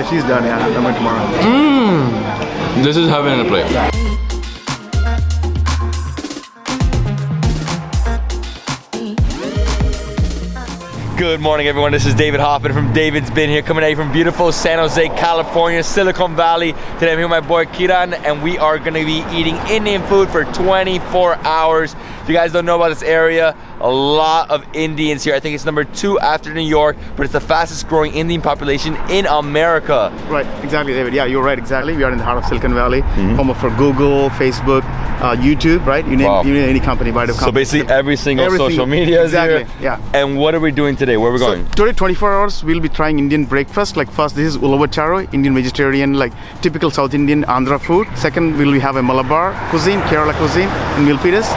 Yeah, she's done. Yeah, I'm coming tomorrow. Hmm. This is heaven in a plate. Good morning, everyone. This is David Hoffman from David's Been here, coming at you from beautiful San Jose, California, Silicon Valley. Today I'm here with my boy Kiran, and we are going to be eating Indian food for 24 hours. If you guys don't know about this area, a lot of Indians here. I think it's number two after New York, but it's the fastest growing Indian population in America. Right, exactly, David. Yeah, you're right. Exactly. We are in the heart of Silicon Valley, Mm-hmm. home of for Google, Facebook, uh, YouTube. Right? You name, Wow. you name any company, right? So basically, every single Everything. social media is Exactly, here. yeah. And what are we doing today? Where are we So going? today, 24 hours, we'll be trying Indian breakfast. Like first, this is Ulavacharu, Indian vegetarian, like typical South Indian Andhra food. Second, we'll have a Malabar cuisine, Kerala cuisine in Milpitas.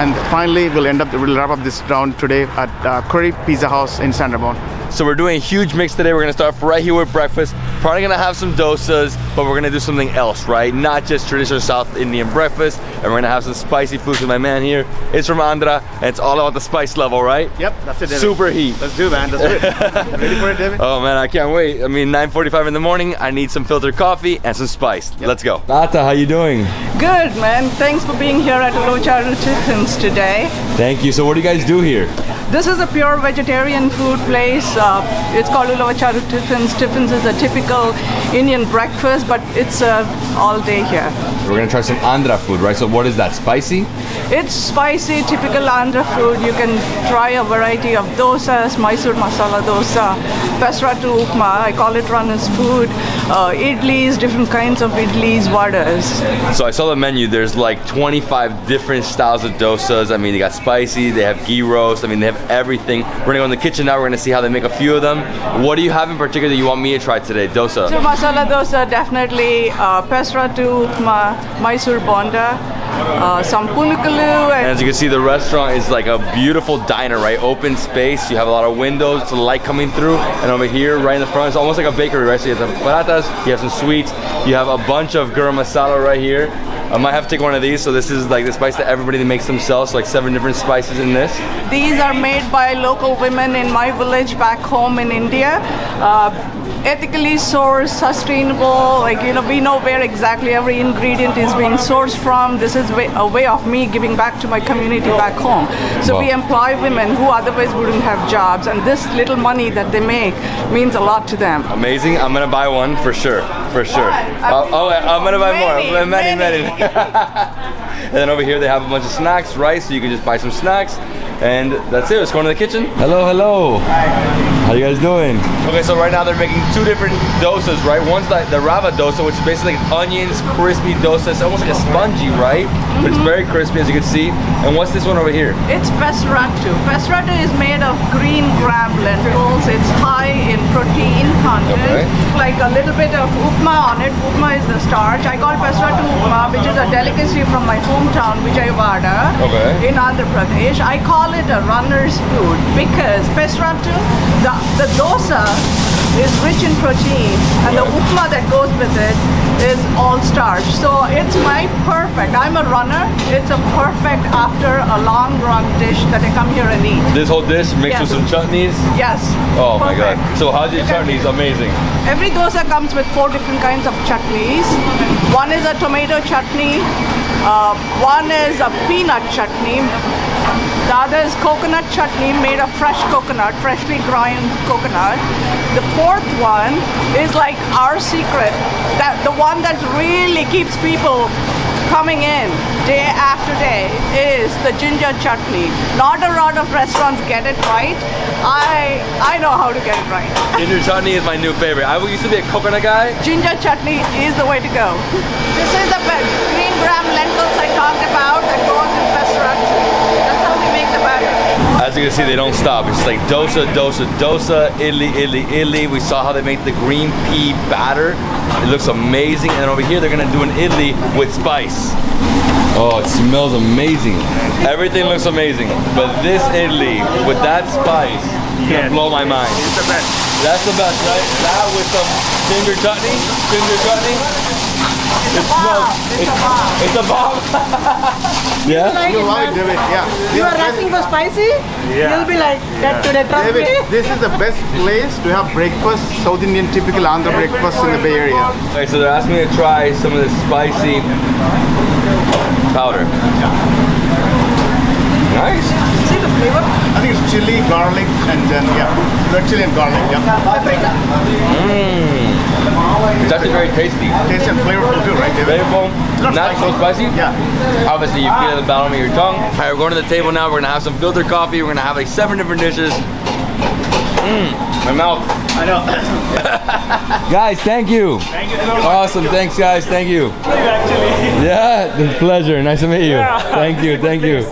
And finally, we'll end up, we'll wrap up this round today at uh, Curry Pizza House in Sanderbon. So we're doing a huge mix today. We're gonna start right here with breakfast. Probably gonna have some dosas, but we're gonna do something else, right? Not just traditional South Indian breakfast. And we're gonna have some spicy foods with my man here. It's from Andhra, and it's all about the spice level, right? Yep, that's it, David. Super heat. Let's do, man. Let's do it. Ready for it, David? Oh man, I can't wait. I mean, 9.45 in the morning, I need some filtered coffee and some spice. Let's go. Nata, how you doing? Good, man. Thanks for being here at Locharu Chickens today. Thank you. So what do you guys do here? This is a pure vegetarian food place. Uh, it's called Ulavacharu Tiffins. Tiffins is a typical Indian breakfast, but it's uh, all day here. We're gonna try some Andhra food, right? So what is that, spicy? It's spicy, typical Andhra food. You can try a variety of dosas, Mysore masala dosa, pesratu upma. I call it runner's food. Uh, idlis, different kinds of idlis, vadas. So I saw the menu. There's like 25 different styles of dosas. I mean, they got spicy. They have ghee roast. I mean, they have everything. We're gonna go in the kitchen now. We're gonna see how they make a few of them. What do you have in particular that you want me to try today? Dosa. So masala dosa definitely uh, pesratu upma, Mysore bonda, uh, some pulikalu, And and as you can see, the restaurant is like a beautiful diner, right? Open space. You have a lot of windows, the light coming through. And over here, right in the front, it's almost like a bakery, right? So you have some paratas, you have some sweets, you have a bunch of garam masala right here. I might have to take one of these. So this is like the spice that everybody makes themselves. So like seven different spices in this. these are made by local women in my village back home in India. Uh, ethically sourced, sustainable. Like you know, we know where exactly every ingredient is being sourced from. This is way, a way of me giving back to my community back home. So we employ women who otherwise wouldn't have jobs, and this little money that they make means a lot to them. Amazing. I'm gonna buy one for sure. For sure. Oh, oh, I'm gonna buy more. Many, Many, many. many. and then over here they have a bunch of snacks, rice, So you can just buy some snacks. And that's it. Let's go into the kitchen. Hello, hello. Hi. How you guys doing? Okay, so right now they're making two different dosas, right? One's like the rava dosa, which is basically like onions, crispy dosa. It's almost like a spongy, right? But it's mm-hmm. very crispy, as you can see. And what's this one over here? It's pesratu. Pesratu is made of green gram lentils. It's high in protein content. Okay. Like a little bit of upma on it. Upma is the starch. I call pesratu upma, which is a delicacy from my hometown, Vijayawada, Okay. in Andhra Pradesh. I call it a runner's food because pesratu, the, the dosa is rich in protein and the upma that goes with it is all starch. So it's my perfect. I'm a runner. It's a perfect after a long run dish that I come here and eat. This whole dish mixed with some chutneys. Yes. Oh my god. perfect. So how's your chutneys? Amazing. Every dosa comes with four different kinds of chutneys. One is a tomato chutney. Uh, one is a peanut chutney. The other is coconut chutney made of fresh coconut, freshly ground coconut. The fourth one is like our secret, that the one that really keeps people coming in day after day is the ginger chutney. Not a lot of restaurants get it right. I I know how to get it right. Ginger chutney is my new favorite. I used to be a coconut guy. ginger chutney is the way to go. This is the green gram lentils I talked about that goes in pesratu. That's how we make the batter. As you can see, they don't stop. It's like dosa, dosa, dosa, idli, idli, idli. We saw how they make the green pea batter. It looks amazing. And then over here, they're gonna do an idli with spice. Oh, it smells amazing. Everything looks amazing. But this idli with that spice gonna blow my mind. It's the best. That's the best, right? That with some ginger chutney, ginger chutney. It smells. It's, it's a bomb. yeah. You love it, David. Yeah. You are asking for spicy? Yeah. You'll be like that today, trust David, eh? this is the best place to have breakfast, South Indian typical Andhra breakfast in the Bay Area. Okay, so they're asking me to try some of this spicy powder. Nice. See the flavor? I think it's chili, garlic, and then yeah, red chili and garlic. Yeah, Paprika. Mm. It's actually very tasty. tasty and flavorful too, right, David? Flavorful, Not not so spicy. Yeah. Obviously, you feel it in the bottom of your tongue. All right, we're going to the table now. We're gonna have some filter coffee. We're gonna have like seven different dishes. Mmm, my mouth. I know. Guys, thank you. Thank you. Awesome, thanks guys, thank you. Actually. Yeah, it's a pleasure. Nice to meet you. Thank you, thank you.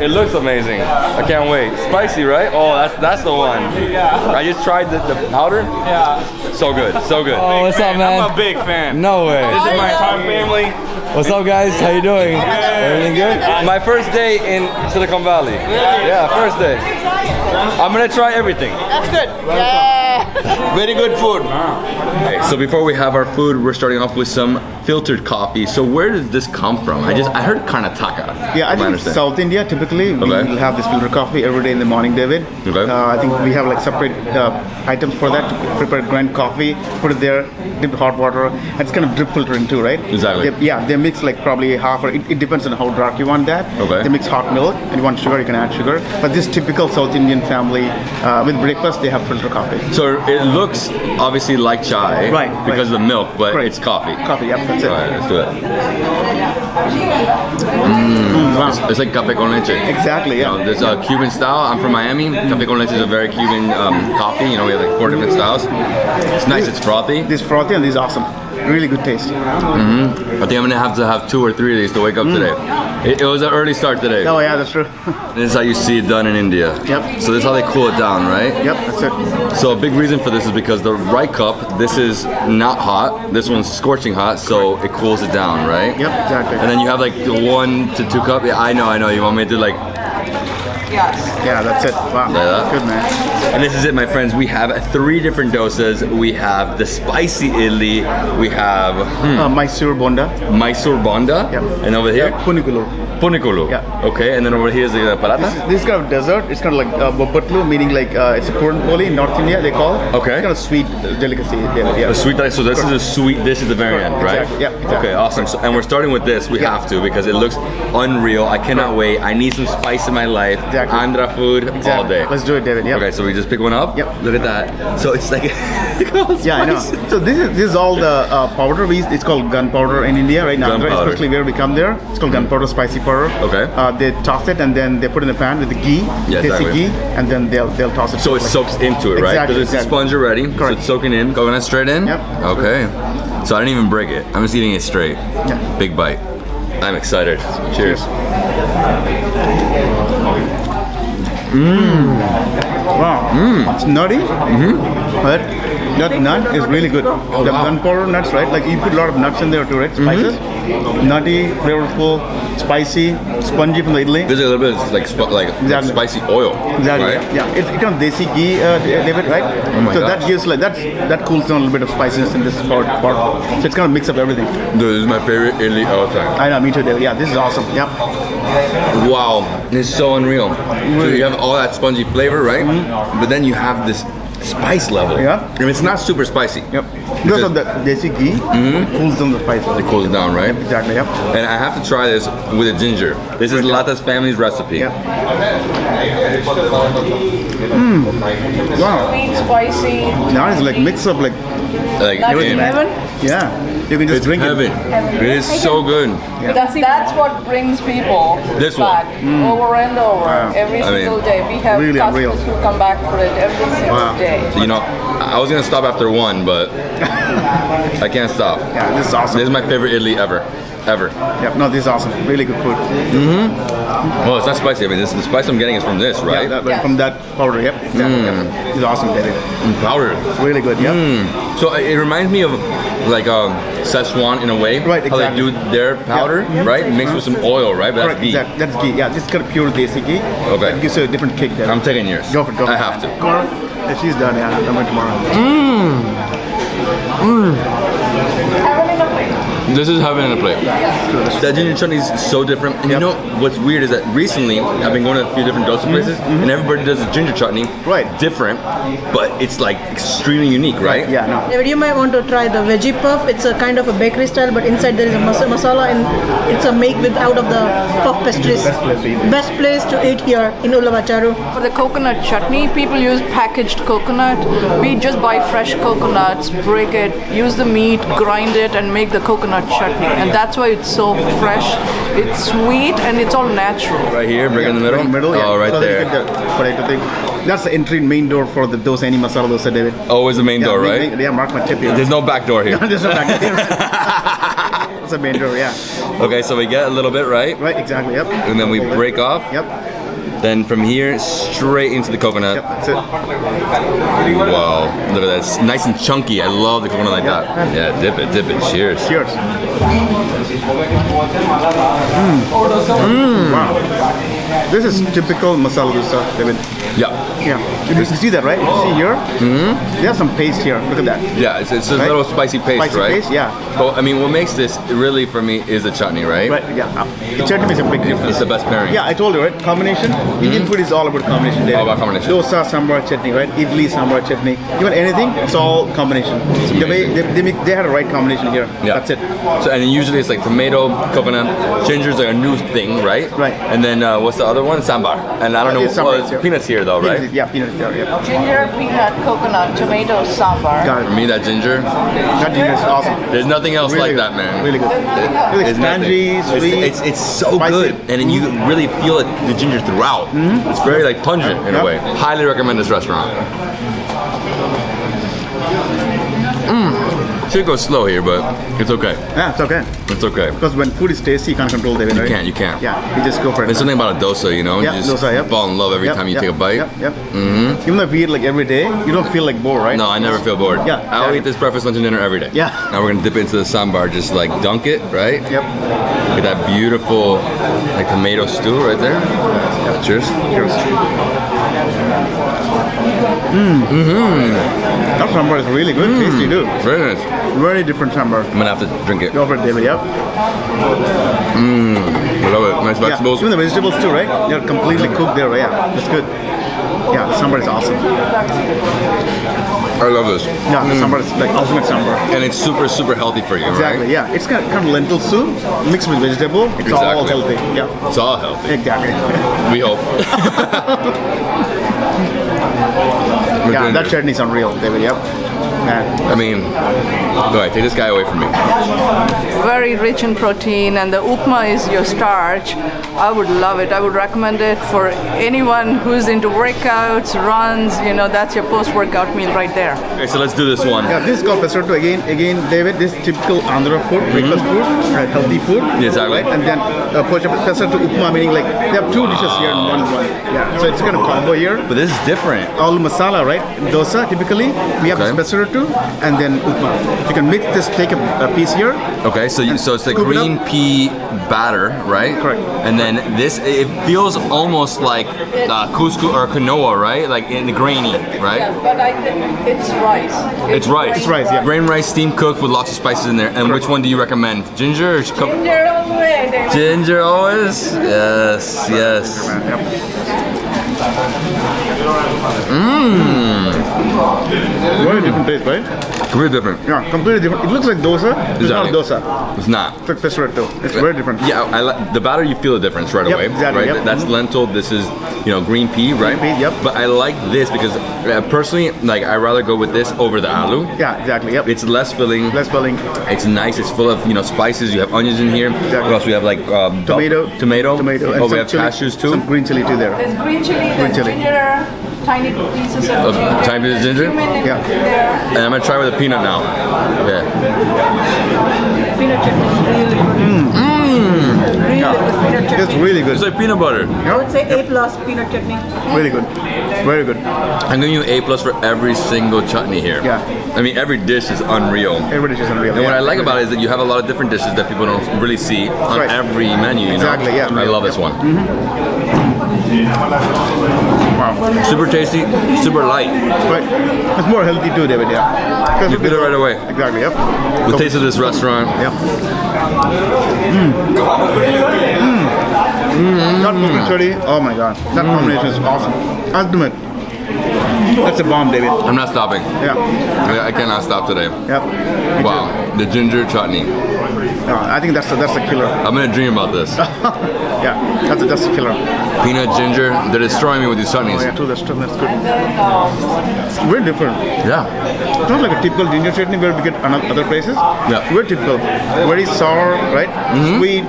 It looks amazing. I can't wait. Spicy, right? Oh, that's that's the one. Yeah. I just tried the, the powder. Yeah. So good, so good. Oh, what's up, man? I'm a big fan. No way. This is my entire family. What's up, guys? How you doing? Everything good? My first day in Silicon Valley. Yeah, first day. I'm gonna try everything. That's good. Yeah. Very good food. Okay, so before we have our food, we're starting off with some filtered coffee. So where does this come from? I just I heard Karnataka. Yeah, I think understand. South India typically we Okay. will have this filtered coffee every day in the morning, David. Okay. Uh, I think we have like separate uh, items for that to prepare grind coffee, put it there, dip the hot water, and it's kind of drip filtering too, right? Exactly. They- yeah, they mix like probably half or it, it depends on how dark you want that. Okay. They mix hot milk and you want sugar, you can add sugar. But this typical South Indian family uh, with breakfast they have filtered coffee. So it looks obviously like chai, Right, Because right. of the milk, but Correct. it's coffee. Coffee, yep, that's it. All right, let's do it. Mm, wow. It's, it's like café con leche. Exactly, You yeah. know, there's a Cuban style. I'm from Miami. Café con leche is a very Cuban um, coffee. You know, we have like four different styles. It's nice. It's frothy. This frothy and this is awesome. Really good taste. I think I'm gonna have to have two or three of these to wake up today. It, it was an early start today. Mm. Oh yeah, that's true. This is how you see it done in India. Yep. So this is how they cool it down, right? yep, that's it. So a big reason for this is because the right cup, this is not hot. This one's scorching hot, so it cools it down, right? Yep, exactly. And then you have like one to two cup. Yeah, I know, I know. You want me to do like, Yes. Yeah, that's it. Wow. Like that? Good man. and this is it, my friends. We have three different doses. We have the spicy idli. We have hmm, Uh, Mysore Bonda. Mysore bonda. Yep. And over here, Punugulu. punugulu. Yeah. Okay, and then over here is the paratha. This is kind of dessert. It's kind of like uh, bobbatlu, meaning like uh, it's a puran poli in North India. They call. Okay. It's kind of sweet delicacy. Yeah. The sweet. So this is a sweet. This is the variant, Correct, right? exactly, yeah, exactly. Okay, awesome. So, and we're starting with this. We Yeah. have to because it looks unreal. I cannot wait. I need some spice in my life. Exactly. Andhra food all day. Let's do it, David. Yeah. Okay, so we just pick one up. Yep. Look at that. So it's like. Yeah, I know. So this is this is all the uh, powder. We it's called gunpowder in India, right? now, Gunpowder. especially where we come there. It's called gunpowder spicy powder. Okay. Uh, they toss it and then they put it in a pan with the ghee, Yeah, exactly. ghee, and then they'll they'll toss it. So it like- soaks into it, right? Exactly, Because it's a exactly. sponge already. So Correct. it's soaking in. Coconut straight in. Yep. Okay. So I didn't even break it. I'm just eating it straight. Yeah. Big bite. I'm excited. Cheers. Mmm. Wow. Mmm. It's nutty, Mmm. but that nut is really good. Oh, the Oh, wow. gunpowder nuts, right? Like you put a lot of nuts in there too, right? Mm-hmm. Spices. Nutty, flavorful, spicy, spongy from the idli. There's a little bit of like sp- like Exactly. spicy oil. Exactly. Right? Yeah, it's it kind of desi ghee, uh, David, right? Oh my so gosh. that gives like that that cools down a little bit of spiciness in this part. part. So it's kind of mix up everything. Dude, this is my favorite idli all time. I know, me too, David. Yeah, this is awesome. Yep. Wow, it's so unreal. So you have all that spongy flavor, right? Mm. But then you have this spice level. Yeah. And it's not super spicy. yep. Because of the desi ghee, mm-hmm. cools down the spices. It cools it down, right? Exactly. Yep. And I have to try this with a ginger. This is Lata's family's recipe. Yeah. Mm. Mm. Wow. Sweet, spicy. Now it's like mix up like Like That's in- heaven. yeah. You can just It's drink heaven. it. It is so good. That's, that's what brings people This one. back mm. over and over Wow. every I single mean, day. We have really customers unreal. who come back for it every single Wow. day. You know, I was gonna stop after one, but I can't stop. Yeah, this is awesome. This is my favorite idli ever. ever. Yep. No, this is awesome. Really good food. Mm-hmm. Well, it's not spicy. I mean, this, the spice I'm getting is from this, right? Yeah, that, from that powder. Yep. Exactly. Yep. Mm. It's awesome, David. Powder. Really good. Yep. Mm. So it it reminds me of like um, Szechuan in a way. Right, How they do their powder, Yeah. right? Mixed with some oil, right? But that's Correct. ghee. Exactly. That's ghee. Yeah, this is kind of pure desi ghee. Okay. That gives you a different kick there. I'm taking yours. Go for it. Go for I it. have to. Tomorrow? Yeah, she's done. Yeah, I'm going tomorrow. This is heaven in a plate. That ginger chutney is so different. And you know what's weird is that recently I've been going to a few different dosa places, mm-hmm. and everybody does a ginger chutney. Right. Different, but it's like extremely unique, right? Yeah, no. David, you might want to try the veggie puff. It's a kind of a bakery style, but inside there is a mas- masala, and it's a make with out of the puff pastries. Best place to eat. Best place to eat here in Ulavacharu. For the coconut chutney, people use packaged coconut. We just buy fresh coconuts, break it, use the meat, grind it, and make the coconut chutney. And that's why it's so fresh. It's sweet and it's all natural. Right here, bring it in the middle. Right middle, yeah. Oh, right so there. The thing. That's the entry main door for the dosa, any masala dosa, David. Oh, Always the main door, right? main- Yeah, mark my tip here. There's no back door here. There's no back door. It's a main door, yeah. okay, so we get a little bit, right? Right, exactly, yep. And then we break off. Yep, Then from here, straight into the coconut. yep, that's it. Wow, look at that. It's nice and chunky. I love the coconut like that. Yeah, dip it, dip it. Cheers. Cheers. Mm. Wow. This is typical masala dosa, David. Yeah. Yeah. You, you see that, right? You see here? Mm-hmm. There's some paste here. Look at that. Yeah, it's, it's a Right? little spicy paste, Spicy right? paste, yeah. But I mean, what makes this really for me is the chutney, right? Right, yeah. Uh, The chutney is a big difference. It's the best pairing. Yeah, I told you, right? Combination. Indian food is all about combination. David. All about combination. Dosa, sambar, chutney, right? Idli, sambar, chutney. Even anything, it's all combination. The way they, they, make, they had a right combination here. Yeah. That's it. So and usually it's like tomato, coconut, ginger's like a new thing, right? Right. And then uh, what's the other one? Sambar. And I don't Uh, know. well, here. peanuts here though, right? Peanuts, Yeah, peanuts there. Yeah. Ginger, peanut, coconut, tomato, sambar. Got For me, that ginger. That ginger is awesome. There's nothing else Really like good. that, man. Really good. Really It's nothing. tangy, It's- sweet. It's, it's, so spicy. good, and then you mm-hmm. really feel it, the ginger throughout. Mm-hmm. It's very like pungent in a way. Highly recommend this restaurant. Should go slow here, but it's okay. Yeah, it's okay. It's okay. Because when food is tasty, you can't control. You right? can't, you can't. Yeah, you just go for it. There's something about a dosa, you know. Yeah, you just dosa, yep. fall in love every Yep, time you yep, take a bite. Yep, yep. Mm-hmm. Even though if you eat like every day, you don't feel like bored, right? No, I never feel bored. Yeah, I'll yeah. eat this breakfast, lunch, and dinner every day. Yeah. Now we're gonna dip into the sambar, just like dunk it, right? Yep. Get that beautiful like tomato stew right there. Cheers. Cheers. Mm. That sambar is really good, tasty mm. too. Very nice. Very different sambar. I'm gonna have to drink it. Go for it, David. Yep. Mm, I love it. Nice Yeah. vegetables. Even the vegetables too, right? They're completely cooked there. Yeah, that's good. Yeah, the sambar is awesome. I love this. Yeah, the mm. sambar is like ultimate sambar. And it's super, super healthy for you, right? Exactly. right? Yeah, It's got kind of lentil soup mixed with vegetable. It's all healthy. Yeah. It's all healthy. Exactly. We hope. We're yeah, that good. chutney is unreal, David. Yep. Yeah. I mean, go ahead, take this guy away from me. Very rich in protein, and the upma is your starch. I would love it. I would recommend it for anyone who's into workouts, runs. You know, that's your post-workout meal right there. Okay, so let's do this one. Yeah, this is called pesarattu again. Again, David, this is typical Andhra food, breakfast food, uh, healthy food. Yeah, exactly. Right? And then uh, pesarattu upma, meaning like they have two dishes here in one one. Yeah, so it's kind of combo here. But this is different. All masala, right? Dosa, typically we have Okay. this pesarattu and then upma. You can mix this, take a, a piece here. Okay, so you, so it's the Scoop it green pea batter, right? Correct. And then this, it feels almost like uh, couscous or quinoa, right? Like in the grainy, right? but I think it's rice. It's rice. It's rice, yeah. Grain rice, steam cooked with lots of spices in there. And which one do you recommend? Ginger or sh- co- Ginger all the way, Ginger always? Yes, yes. Yep. Mmm. Very different taste, right? Completely different. Yeah, completely different. It looks like dosa. It's not Exactly. dosa. It's not. It's like pesarattu. It's very different. Yeah, I like the batter. You feel the difference right Yep, away, exactly, right? yep. That's lentil. This is, you know, green pea, right? pea, yep. But I like this because uh, personally, like, I rather go with this over the aloo. Yeah, exactly. Yep. It's less filling. less filling. It's nice. It's full of you know spices. You have onions in here. What else? We have like um, bell- Tomato. tomato, Tomato. Oh, we some have chili- cashews too. Some green chili too there. There's green chili, Green chili. ginger, tiny pieces of Uh, ginger. tiny bit of ginger? Yeah. there. And I'm gonna try with a peanut now. Yeah. peanut chutney is really good. Really good peanut chutney. It's really good. It's like peanut butter. I would say A plus peanut chutney. Really good. Very good. I'm giving you A plus for every single chutney here. Yeah. I mean, every dish is unreal. Everybody just unreal. And what. I like about it is that you have a lot of different dishes that people don't really see on Right. every menu. You Exactly, know? yeah. Mm-hmm. I love this one. Super tasty, super light. Right. It's more healthy too, David. Yeah. You feel it right away. Exactly. Yep. The taste of this restaurant. Yep. Mm. mm. mm. mm. Not chutney. Oh my god, that combination is awesome. Ultimate. That's a bomb, David. I'm not stopping. Yeah. I I cannot stop today. Yep. Wow, the ginger chutney. No, I think that's the, that's the killer. I'm gonna dream about this. yeah, that's the, that's the killer. Peanut ginger, they're destroying me with these chutneys. Oh yeah, true. That's true. That's good. It's very different. Yeah. It's not like a typical ginger chutney where we get other places. Yeah. Very typical. Very sour, right? Mm-hmm. Sweet,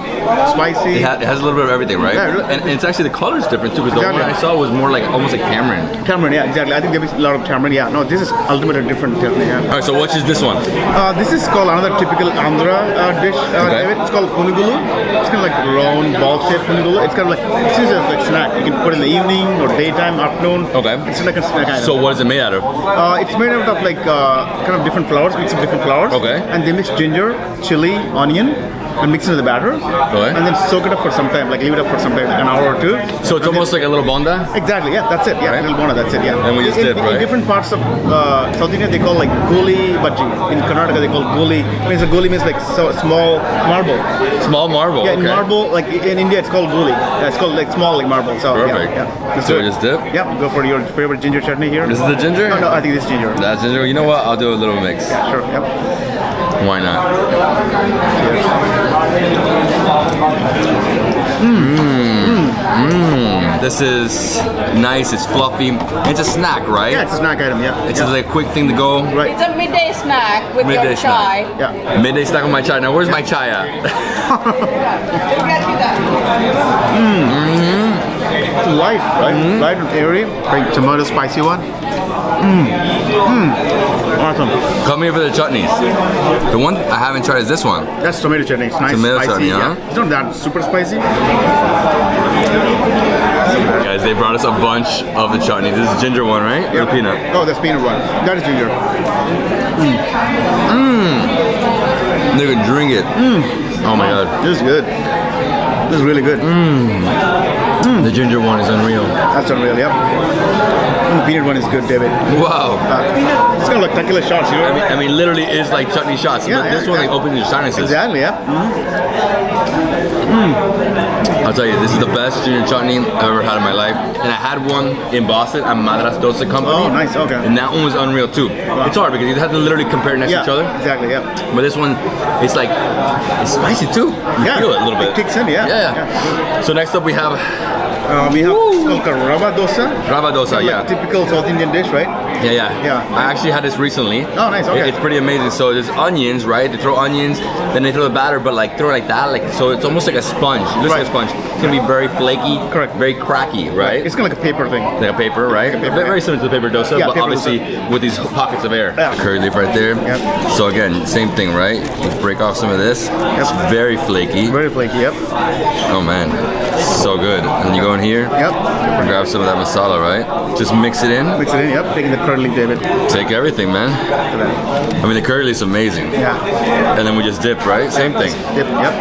spicy. It, ha- it has a little bit of everything, right? Yeah, really. and, and it's actually the color is different too, because the one I saw was more like almost like tamarind. Tamarind, yeah, exactly. I think is a lot of tamarind. Yeah, no, this is ultimately different chutney. Yeah. All right, so what is this one? Uh, this is called another typical Andhra uh, dish, uh, Okay. David. It's called punugulu. It's kind of like round, ball-shaped punugulu. It's kind of like it's just like snack. You can put it in the evening or daytime, afternoon. Okay. It's like a snack item. So what is it made out of? Uh, it's made out of like uh, kind of different flours, mix of different flours. Okay. And they mix ginger, chili, onion, and mix it in the batter. Okay. And then soak it up for some time, like leave it up for some time, like an hour or two. So it's almost like a little bonda. Exactly, yeah, that's it. Yeah, Right. little bonda. that's it. Yeah. And we just in, dip, in, right? in different parts of uh, South India, they call like goli bhaji. In Karnataka, they call goli. Means a goli means like so small marble. Small marble. Yeah, in marble, like in India, it's called goli. Yeah, it's called like small like marble. So Perfect. yeah, yeah. So we just dip? Yeah, go for your favorite ginger chutney here. This is the ginger? No, no, I think this is ginger. That's ginger. You know what? I'll do a little mix. Yeah, Sure. Yep. Why not? Mmm. This is nice. It's fluffy. It's a snack, right? Yeah, it's a snack item. Yeah. It's yeah. just like a quick thing to go. right. It's a midday snack with Midday your chai. snack. Yeah. Midday snack with my chai. Now, where's my chai at? We'll get you that. It's light, right? Mm-hmm. Light and airy. Like tomato spicy one. Mmm. Mmm. Awesome. Come here for the chutneys. The one I haven't tried is this one. That's tomato chutney. It's nice, Tomato spicy. chutney, huh? yeah. It's not that super spicy. Guys, they brought us a bunch of the chutneys. This is ginger one, right? Or peanut? Oh, that's peanut one. That is ginger. Hmm. Hmm. They could drink it. Mmm. Oh my god. This is good. This is really good. Hmm. The ginger one is unreal. That's unreal. Yep. Mm, the peanut one is good, David. Wow. Uh, it's kind of like tequila shots, you know? I mean, I mean, literally is like chutney shots. Yeah, but yeah, this one like yeah. opens your sinuses. Exactly. Yeah. I'll tell you, this is the best ginger chutney I've ever had in my life. And I had one in Boston at Madras Dosa Company. Oh, nice, okay. And that one was unreal too. Wow. It's hard because you have to literally compare next Yeah. to each other. Exactly. Yeah. But this one, it's like, it's spicy too. You Yeah. feel it a little bit. It kicks in. Yeah. Yeah, yeah. So next up we have Uh, we have it's called rava dosa. rava dosa, Like typical South Indian dish, right? Yeah, yeah. Yeah. I actually had this recently. Oh, nice, okay. It- It's pretty amazing. So there's onions, right? They throw onions, then they throw the batter, but like throw it like that, like so it's almost like a sponge. It looks like a sponge. It's gonna be very flaky, Correct. very cracky, right? It's kind of like a paper thing. like a paper, right? Like a paper, very, yeah. similar to the paper dosa, Yeah, but paper obviously with these pockets of air. Yeah. Curry leaf right there. Yep. So again, same thing, right? You break off some of this. It's very flaky. Very flaky. Yep. Oh man, so good. And you go in here, Yep. and grab some of that masala, right? Just mix it in. Mix it in. Yep. Taking the curd leaf, David. Take everything, man. Look at that. I mean, the curry is amazing. Yeah. And then we just dip, right? Same thing. Yep. Yep.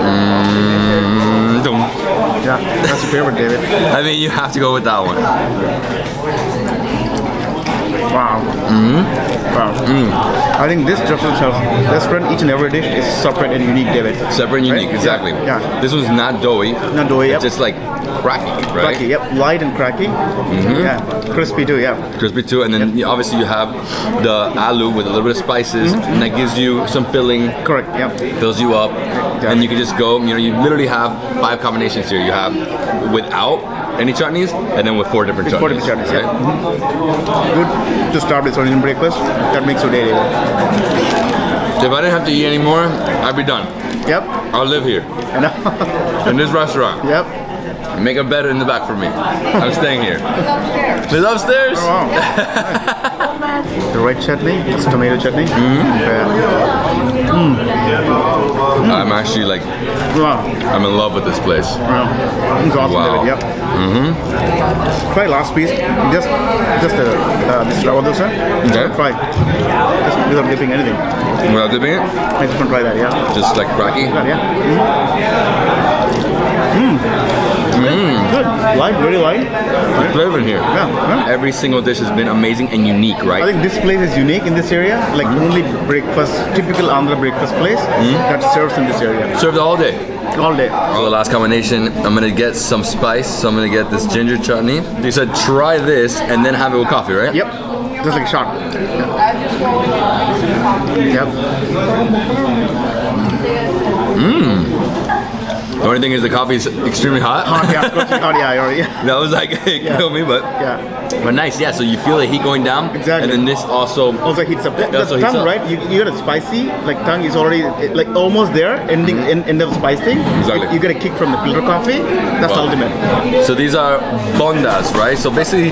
Mm, dum. Yeah. That's your favorite, David. I mean, you have to go with that one. Wow. Mm-hmm. Wow. I think this restaurant, restaurant, each and every dish is separate and unique, David. Separate and Right? unique, exactly. Yeah. yeah. This was not doughy. Not doughy, It's yep. just like cracky, right? Cracky, yep. Light and cracky. Mm-hmm. Yeah. Crispy too, yeah. Crispy too, and then you- obviously you have the aloo with a little bit of spices, Mm-hmm. and that gives you some filling, Correct, yep. fills you up, and you can just go. You know, you literally have five combinations here. You have without any chutneys, and then with four different chutneys. Four different chutneys, yeah. right? Good to start with Indian breakfast. That makes your day, David. If I didn't have to eat anymore, I'd be done. Yep. I'll live here I know. in this restaurant. yep. Make a bed in the back for me. I'm staying here. It's upstairs. Oh, wow. The red chutney, it's tomato chutney. Hmm. Hmm. I'm actually like, Wow. I'm in love with this place. Wow. It's awesome, Wow. David. Yep. Mm-hmm. Try last piece. Just, just uh, uh, this rava dosa. Okay. Try. Just without dipping anything. Without dipping it, I just want to try that. Yeah. just like cracky. Yeah. Mm. Mm. Good. Light, very light. Good flavor in here. Yeah, yeah. Every single dish has been amazing and unique, right? I think this place is unique in this area. Like mm-hmm. only breakfast, typical Andhra breakfast place mm-hmm. that serves in this area Served all day. all day. For the last combination, I'm gonna get some spice. So I'm gonna get this ginger chutney. You said try this and then have it with coffee, right? Yep. Just like a shot. Yep. Mm. The only thing is the coffee is extremely hot. Hot, yeah. Hot, yeah, yeah, yeah. that was like it Yeah. killed me, but Yeah. but nice, yeah. So you feel the heat going down, Exactly. and then this also Also heats up. The, Yeah, so the tongue, up. right? You, you got a spicy, like tongue is already like almost there, ending end, end of spice thing. Exactly. You, you get a kick from the filter coffee. That's Wow. ultimate. So these are bondas, right? So basically,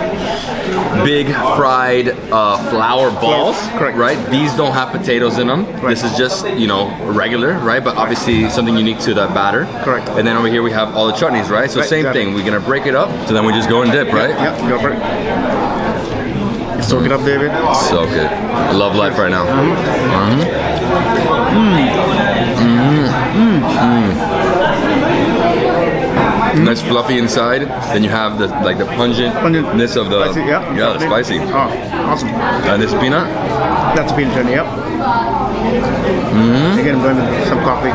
big fried uh, flour balls, correct. right? These don't have potatoes in them. Right. This is just you know regular, right? But obviously something unique to the batter. Correct. And then over here we have all the chutneys, right? So Right, same exactly. thing. We're gonna break it up. So then we just go and dip, right? Yep, Yeah, go for it. Soak it up, David. So good. I love life right now. Mhm. Mhm. Mm-hmm. Mhm. Nice fluffy inside. Then you have the like the pungentness of the Spicy, yeah. yeah, the spicy. Oh, awesome. And this peanut. That's a peanut yep. Mm-hmm. Again, I'm going with some coffee.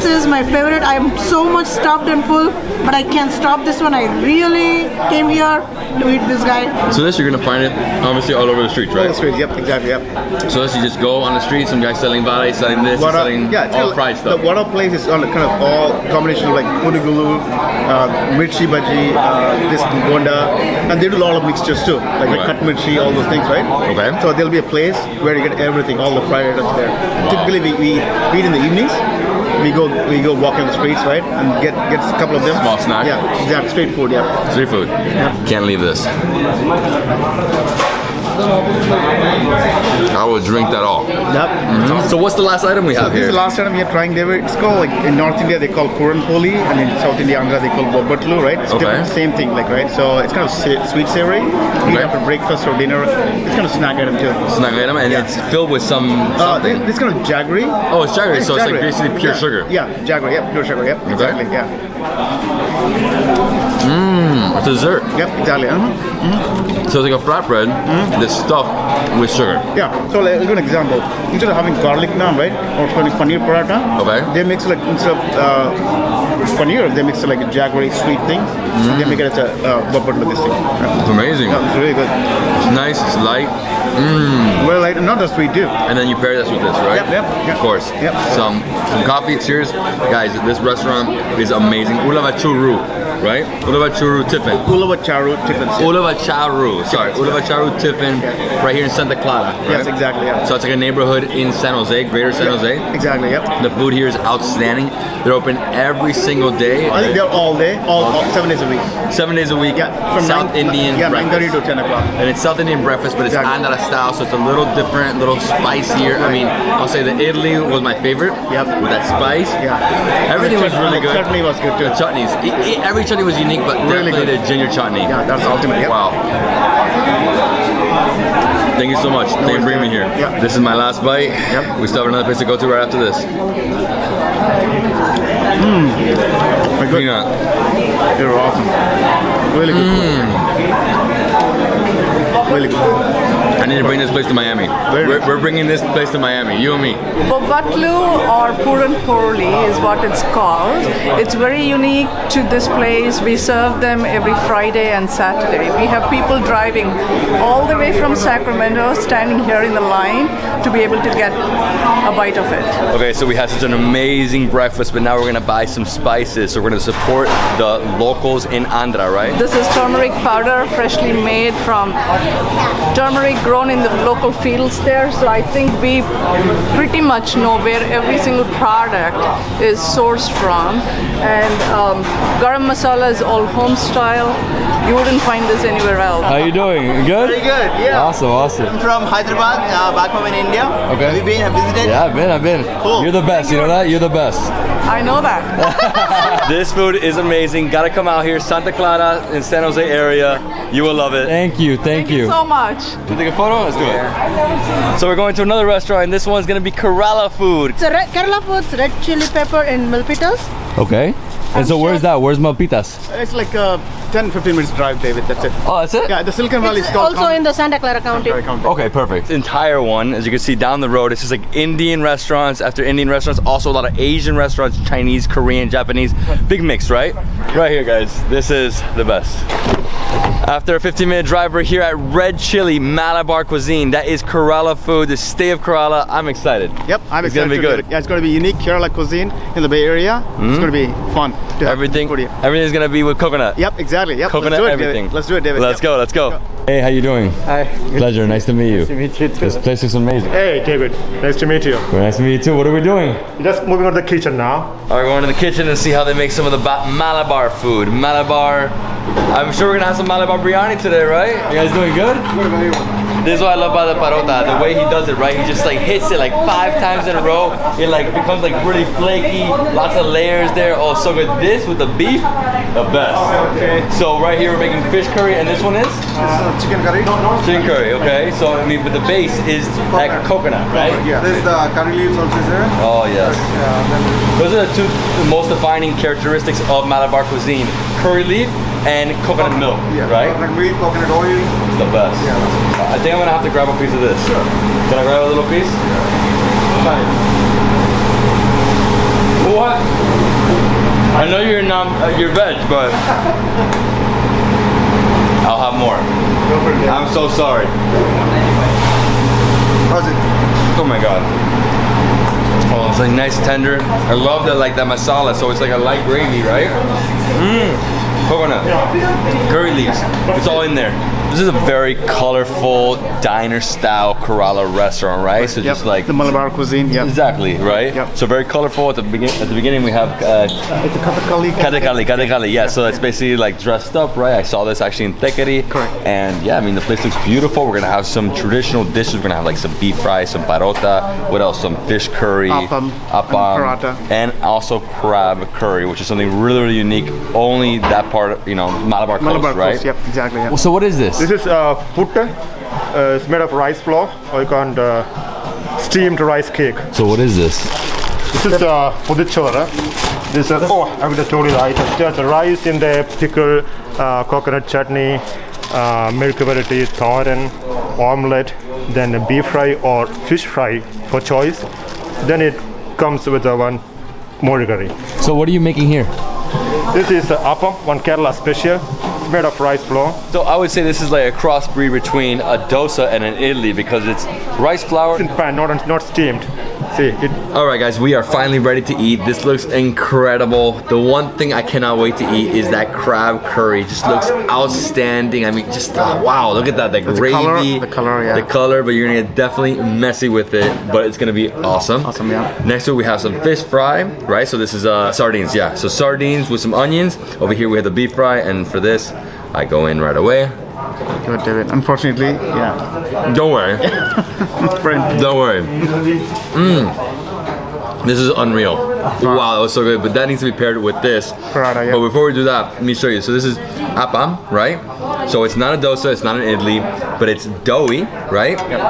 This is my favorite. I am so much stuffed and full, but I can't stop this one. I really came here to eat this guy. So this you're gonna find it obviously all over the streets, All the right? streets, yep, exactly, yep. So this you just go on the street, some guy selling vale, selling this, Vada- selling yeah, all kind of- fried stuff. The Vada place is on a kind of all combination of like pudugulu, uh, mirchi bhaji, uh, this gonda, and they do a lot of mixtures too, like, like Right. cut mirchi, all those things, right? Okay. So there'll be a place where you get everything, all the fried items there. Typically, we, we eat in the evenings. We go we go walk on the streets, right, and get get a couple of them. Small snack. Yeah, exactly. Street food. Yeah. Street food. Yeah. Can't leave this. I will drink that all. Yep. So what's the last item we have This is the last time we are trying David. It's called like in North India they call Puran Poli and in South India Andhra they call Bobbatlu, right? It's Okay. different, same thing, like right. So it's kind of sweet savory. Eat Okay. after breakfast or dinner. It's kind of snack item too. Snack item, and Yeah. it's filled with some Uh, something. this, this kind of jaggery. oh, it's jaggery, so it's like basically pure Yeah. sugar. Yeah, jaggery. Yeah, pure sugar. Yep, exactly. Yeah. It's dessert. Yep, exactly. Uh-huh. So it's like a flatbread that's stuffed with sugar. Yeah. So like, give an example. Instead of having garlic naan, right, or paneer paratha, Okay. they mix like instead of uh, paneer, they mix like a jaggery sweet thing. And they make it as a uh, Bobbatlu this thing. Yeah. It's amazing. Yeah, it's really good. It's nice. It's light. Mmm. Well, like, not just sweet too. And then you pair this with this, right? Yep, yep, yep. Of course. Yep. Some some coffee. Cheers, guys. This restaurant is amazing. Ulavachuru, right? Ulavachuru Tiffin. Ulava charu chicken. Ulavacharu. Sorry, Ulavacharu Tiffin, right here in Santa Clara. Right? Yes, exactly. Yeah. So it's like a neighborhood in San Jose, Greater San Jose. Exactly. Yep. The food here is outstanding. They're open every single day. I think they're all day, all, all seven days a week. seven days a week. Yeah, from South nine, Indian Yeah, nine breakfast. thirty to ten o'clock. And it's South Indian breakfast, but it's Exactly. Andhra style, so it's a little different, a little spicier. I mean, I'll say the idli was my favorite. Yep. With that spice. Yeah. Everything was really good. chutney was good too. The chutneys. Every chutney was unique, but Really good. the ginger chutney. Yeah, that's ultimate. Yep. Wow. Thank you so much. Thank you for bringing me here. Yeah. This is my last bite. Yep. We still have another place to go to right after this. Hmm. Good. Peanut. They're awesome. Really good. food. Really good. I need to bring this place to Miami. We're, we're bringing this place to Miami. You and me. Bobbatlu or Puran Poli is what it's called. It's very unique to this place. We serve them every Friday and Saturday. We have people driving all the way from Sacramento, standing here in the line to be able to get a bite of it. Okay, so we had such an amazing breakfast, but now we're gonna buy some spices. So we're gonna support the locals in Andhra, right? This is turmeric powder, freshly made from turmeric grown in the local fields there, so I think we pretty much know where every single product is sourced from. And um, garam masala is all home style. You wouldn't find this anywhere else. How are you doing? Good? Very good, yeah. Awesome, awesome. I'm from Hyderabad, uh, back home in India. Okay. Have you been? Have visited? Yeah, I've been, I've been. Cool. You're the best, you know that? You're the best. I know that. This food is amazing. Gotta come out here, Santa Clara in San Jose area. You will love it. Thank you, thank, Thank you so much. You take a photo? Let's do it. So we're going to another restaurant, and this one's gonna be Kerala food. It's a red, Kerala foods, red chili pepper and milpitas. Okay. And so where's that? Where's Milpitas? It's like a 10 15 minutes drive, David. That's it. Oh, that's it? Yeah, the Silicon Valley It's is called also in the Santa Clara County. County. Okay, perfect. Entire one, as you can see down the road, it's just like Indian restaurants after Indian restaurants, also a lot of Asian restaurants, Chinese, Korean, Japanese, big mix, right? Right here, guys. This is the best. After a 15 minute drive, we're here at Red Chili Malabar Cuisine. That is Kerala food, the state of Kerala. I'm excited. Yep, I'm It's excited. gonna be good. Yeah, it's going to be unique Kerala cuisine in the Bay Area. It's hmm? going to be fun. to Everything, food here. everything's gonna be with coconut. Yep, exactly. Yep. Coconut, let's do it, everything. David. Let's do it, David. Let's Yep. go, let's go. Hey, how you doing? Hi. Pleasure, nice to meet you. Nice to meet you too. This place is amazing. Hey, David. Nice to meet you. Very nice to meet you too. What are we doing? Just moving on to the kitchen now. All right, we're going to the kitchen and see how they make some of the ba- Malabar food. Malabar. I'm sure we're gonna have some Malabar biryani today, right? You guys doing good? This is what I love about the parota. The way he does it, right? He just like hits it like five times in a row. It like becomes like really flaky. Lots of layers there. Oh, so good. This with the beef, the best. Okay. So right here we're making fish curry, and this one is Uh, chicken curry. chicken curry. Okay. So I mean, but the base is like coconut, right? Yeah. This is the curry leaves also there. Oh yes. Yeah, Those are the two most defining characteristics of Malabar cuisine: curry leaf and coconut milk. Right? Like milk, coconut oil. The best. I think I'm gonna have to grab a piece of this. Sure. Can I grab a little piece? What? I know you're not uh, you're veg, but I'll have more. I'm so sorry. How's it? Oh my god. Oh, it's like nice tender. I love that like that masala, so it's like a light gravy, right? Mmm. Coconut. Curry leaves. It's all in there. This is a very colorful diner style Kerala restaurant, right? So Yep. just like the Malabar cuisine. Yeah. exactly, right? Yep. So very colorful at the begin at the beginning we have uh, It's a kathakali. Kathakali, Kathakali, yeah. So that's basically like dressed up, right? I saw this actually in Thekkady. Correct. And yeah, I mean the place looks beautiful. We're gonna have some traditional dishes. We're gonna have like some beef fry, some parota. What else? Some fish curry, Appam, appam, and and also crab curry, which is something really, really unique. Only that part, of, you know, Malabar coast, Malabar right? Yep, exactly. Yeah. So what is this? This is uh, putta. Uh, it's made of rice flour, or you can uh, steamed rice cake. So what is this? This is uh, pothichoru. This is oh, I would have told you the items. There's rice in the pickle, uh, coconut chutney, uh, milk variety, thoran, omelette, then a beef fry or fish fry for choice. Then it comes with a one more curry. So what are you making here? This is uh, appam, one Kerala special. It's made of rice flour. So I would say this is like a crossbreed between a dosa and an idli because it's rice flour. in pan, not not steamed. See, All right, guys, we are finally ready to eat. This looks incredible. The one thing I cannot wait to eat is that crab curry. It just looks outstanding. I mean, just uh, wow, look at that, the The gravy, color- the color, yeah. the color. But you're gonna get definitely messy with it, but it's gonna be awesome. Awesome, yeah. Next to we have some fish fry, right? So this is uh, sardines, yeah. So sardines with some onions. Over here, we have the beef fry, and for this, I go in right away. Good, it. Unfortunately, yeah. Don't worry. Friend. Don't worry. Mmm. This is unreal. Wow, that was so good. But that needs to be paired with this. Paratha, yeah. But before we do that, let me show you. So this is appam, right? So it's not a dosa, it's not an idli, but it's doughy, right? Yep.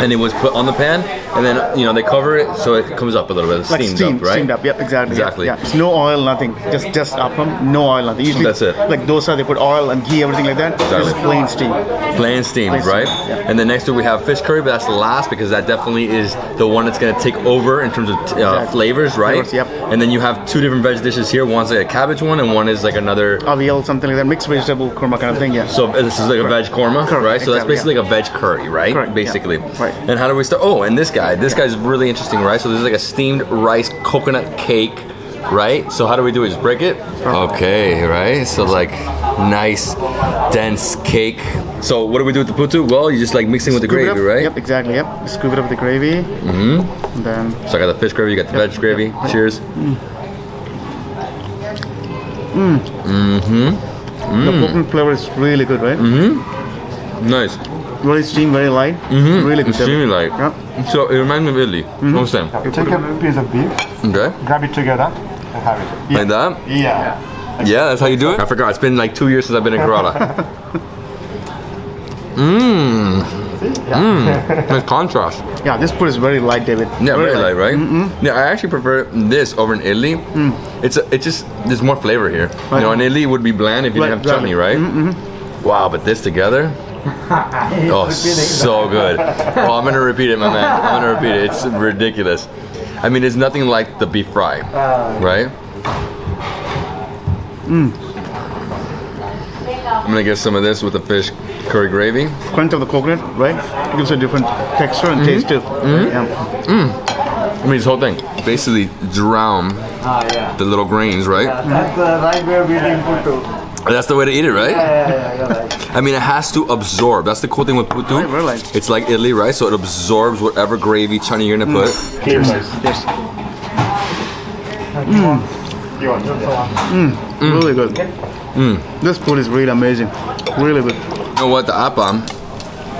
And it was put on the pan, and then you know they cover it so it comes up a little bit, Like steamed, steamed, up, right? steamed up. Yep, exactly. Exactly. Yeah, It's no oil, nothing. Just just appam, no oil, nothing. Usually, That's it. Like dosa, they put oil and ghee, everything like that. Exactly. Just plain steam. Plain steamed, right? yeah. And then next to it we have fish curry, but that's the last because that definitely is the one that's gonna take over in terms of uh, Exactly. flavors, right? Yep. And then you have two different veg dishes here. One's like a cabbage one, and one is like another Avial, something like that. Mixed vegetable korma kind of thing. Yeah. So uh, this is like a veg korma, Correct, right? So that's exactly, basically like a veg curry, right? Correct, yeah. Basically. Right. And how do we start? Oh, and this guy, this guy's really interesting, right? So this is like a steamed rice coconut cake right? So how do we do it? Just break it? Okay, right? So like nice, dense cake. So what do we do with the putu? Well, you just like mixing with the Scoop it gravy, up. right? Yep, exactly. Yep. Scoop it up with the gravy. Mm-hmm. And then So I got the fish gravy, you got the Yep, veg gravy. yep. Cheers. the coconut flavor is really good, right? Mm-hmm. Nice. Very steam, very light. Mm-hmm. Really good. Extremely light. Yep. So it reminds me of idli. What's that? You take a piece of beef, Okay. grab it together, and have. Like that? Yeah. Yeah, that's how you do it? I forgot. It's been like two years since I've been in Kerala. Mmm. Mmm. Nice contrast. Yeah, this food is very light, David. Yeah, very light, right? Yeah, I actually prefer this over in idli. Mm. It's a, it's just there's more flavor here. You know, in idli it would be bland if you didn't have chutney, right? Mm-hmm. Wow, but this together. Oh, so good. Oh, I'm gonna repeat it, my man. I'm gonna repeat it. It's ridiculous. I mean, it's nothing like the beef fry, uh, right? Mm. I'm gonna get some of this with the fish curry gravy. Crunch of the coconut, right? Gives a different texture and mm-hmm. taste too. Mm-hmm. Yeah. Mm. I mean, this whole thing basically drown ah, the little grains, right? Mm-hmm. That's the right way of eating putu. That's the way to eat it, right? Yeah, yeah, yeah, yeah. I mean, it has to absorb. That's the cool thing with putu. Right, we're It's like idli, right? So it absorbs whatever gravy chutney you're gonna mm. put. Cheers. Yes. Mm. You want this one? Mm. Really good. This food is really amazing. Really good. You know what? The appam.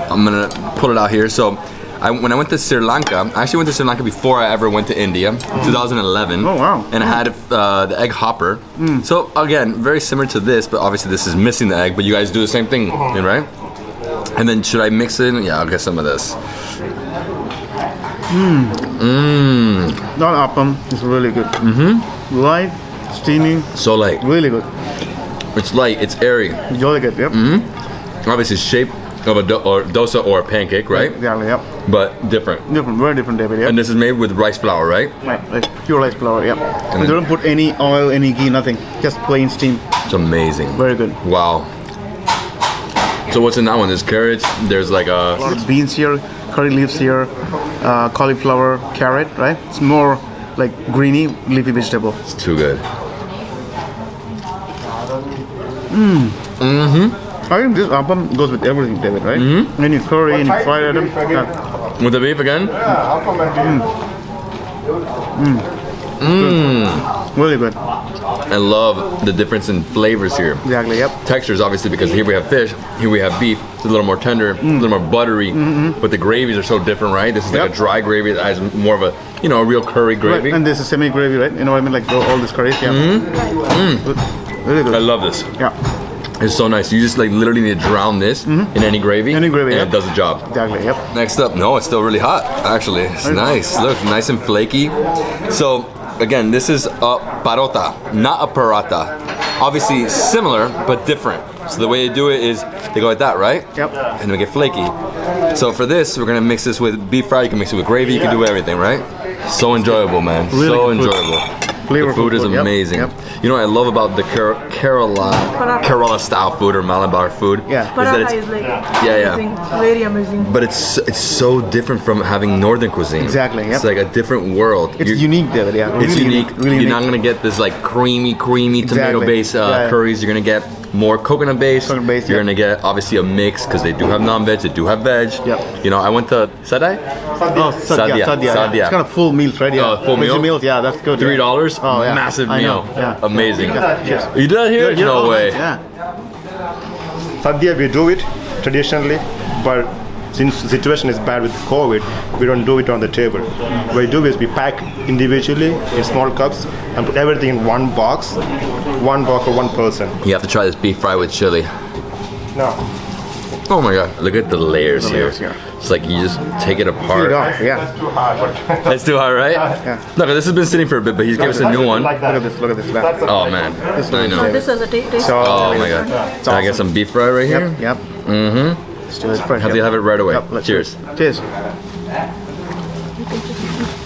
I'm gonna pull it out here. So, I, when I went to Sri Lanka, I actually went to Sri Lanka before I ever went to India, 2011. Oh, wow. And I had uh, the egg hopper. So again, very similar to this, but obviously this is missing the egg. But you guys do the same thing, right? And then should I mix it? in? Yeah, I'll get some of this. Mmm. Mmm. That appam is really good. Mm-hmm. Light, steamy, So light. really good. It's light. It's airy. Really good. Yep. Mm-hmm. Obviously shape of a do- or dosa or a pancake, right? Exactly. Yep. But different. Different. Very different, David. Yep. And this is made with rice flour, right? right. Pure rice flour. Yep. And then- they don't put any oil, any ghee, nothing. Just plain steam. It's amazing. Very good. Wow. So what's in that one? There's carrots. There's like a There's beans here, curry leaves here, uh, cauliflower, carrot. Right. It's more like greeny leafy vegetable. It's too good. I think this appam goes with everything, David. Right? Mm-hmm. Any curry, any fried item. Yeah. With the beef again? Mm. Mm. Really good. I love the difference in flavors here. Exactly. Yep. Textures, obviously, because here we have fish, here we have beef. It's a little more tender, a mm. little more buttery, -hmm. but the gravies are so different, right? This is like a dry gravy that has more of a, you know, a real curry gravy. Right. And this is semi gravy, right? You know what I mean? Like all this curry, Yeah. Mm-hmm. Good. Really good. I love this. Yeah. It's so nice. You just like literally need to drown this mm-hmm. in any gravy, Any gravy, and yeah. it does the job. Exactly. Yep. Next up, no, it's still really hot. Actually, it's nice. Look, nice and flaky. So again, this is a parota, not a paratha. Obviously similar but different. So the way they do it is they go like that, right? Yep. And they get flaky. So for this, we're gonna mix this with beef fry. You can mix it with gravy. You can do everything, right? So enjoyable, man. Really so good food. Enjoyable. The food is food, yep, amazing. yep. You know what I love about the Ker- Kerala Kerala style food or Malabar food? Yeah. Is that Paratha it's is like Yeah, yeah. amazing, very amazing. but it's it's so different from having northern cuisine. Exactly, yep. It's like a different world. It's You're- unique, David. Yeah. It's really unique. Really You're unique. not gonna get this like creamy, creamy Exactly. tomato-based uh, Yeah, yeah. curries. You're gonna get more coconut-based. Coconut-based, You're yep. gonna get obviously a mix because they do have non-veg, they do have veg. Yep. You know, I went to Sadai. Oh, sadhya, Sadhya, sadhya. yeah. It's kind of full meals, right? Oh, yeah. Oh, full meal? meals. Yeah, that's good. Three yeah. dollars. Oh, yeah. Massive I know, meal. yeah. Amazing. Yeah, cheers. You did that here? Yeah, no oh, way. Yeah. Sadhya, we do it traditionally, but since the situation is bad with COVID, we don't do it on the table. What we do is we pack individually in small cups and put everything in one box, one box for one person. You have to try this beef fry with chili. No. Oh my god! Look at the layers here. layers, yeah. It's like you just take it apart. it off, Yeah. Too hard, That's too hard, right? Yeah. No, 'cause this has been sitting for a bit, but he's gave us a new one. Like Look at this. Look at this. Yeah. That's Oh man, I know. This is a ta- taste. So, Oh my god. Can I get some beef fry right here? Yep. Yep. Mm-hmm. Let's do it. Have yep. have it right away. Yep, Cheers. Cheers.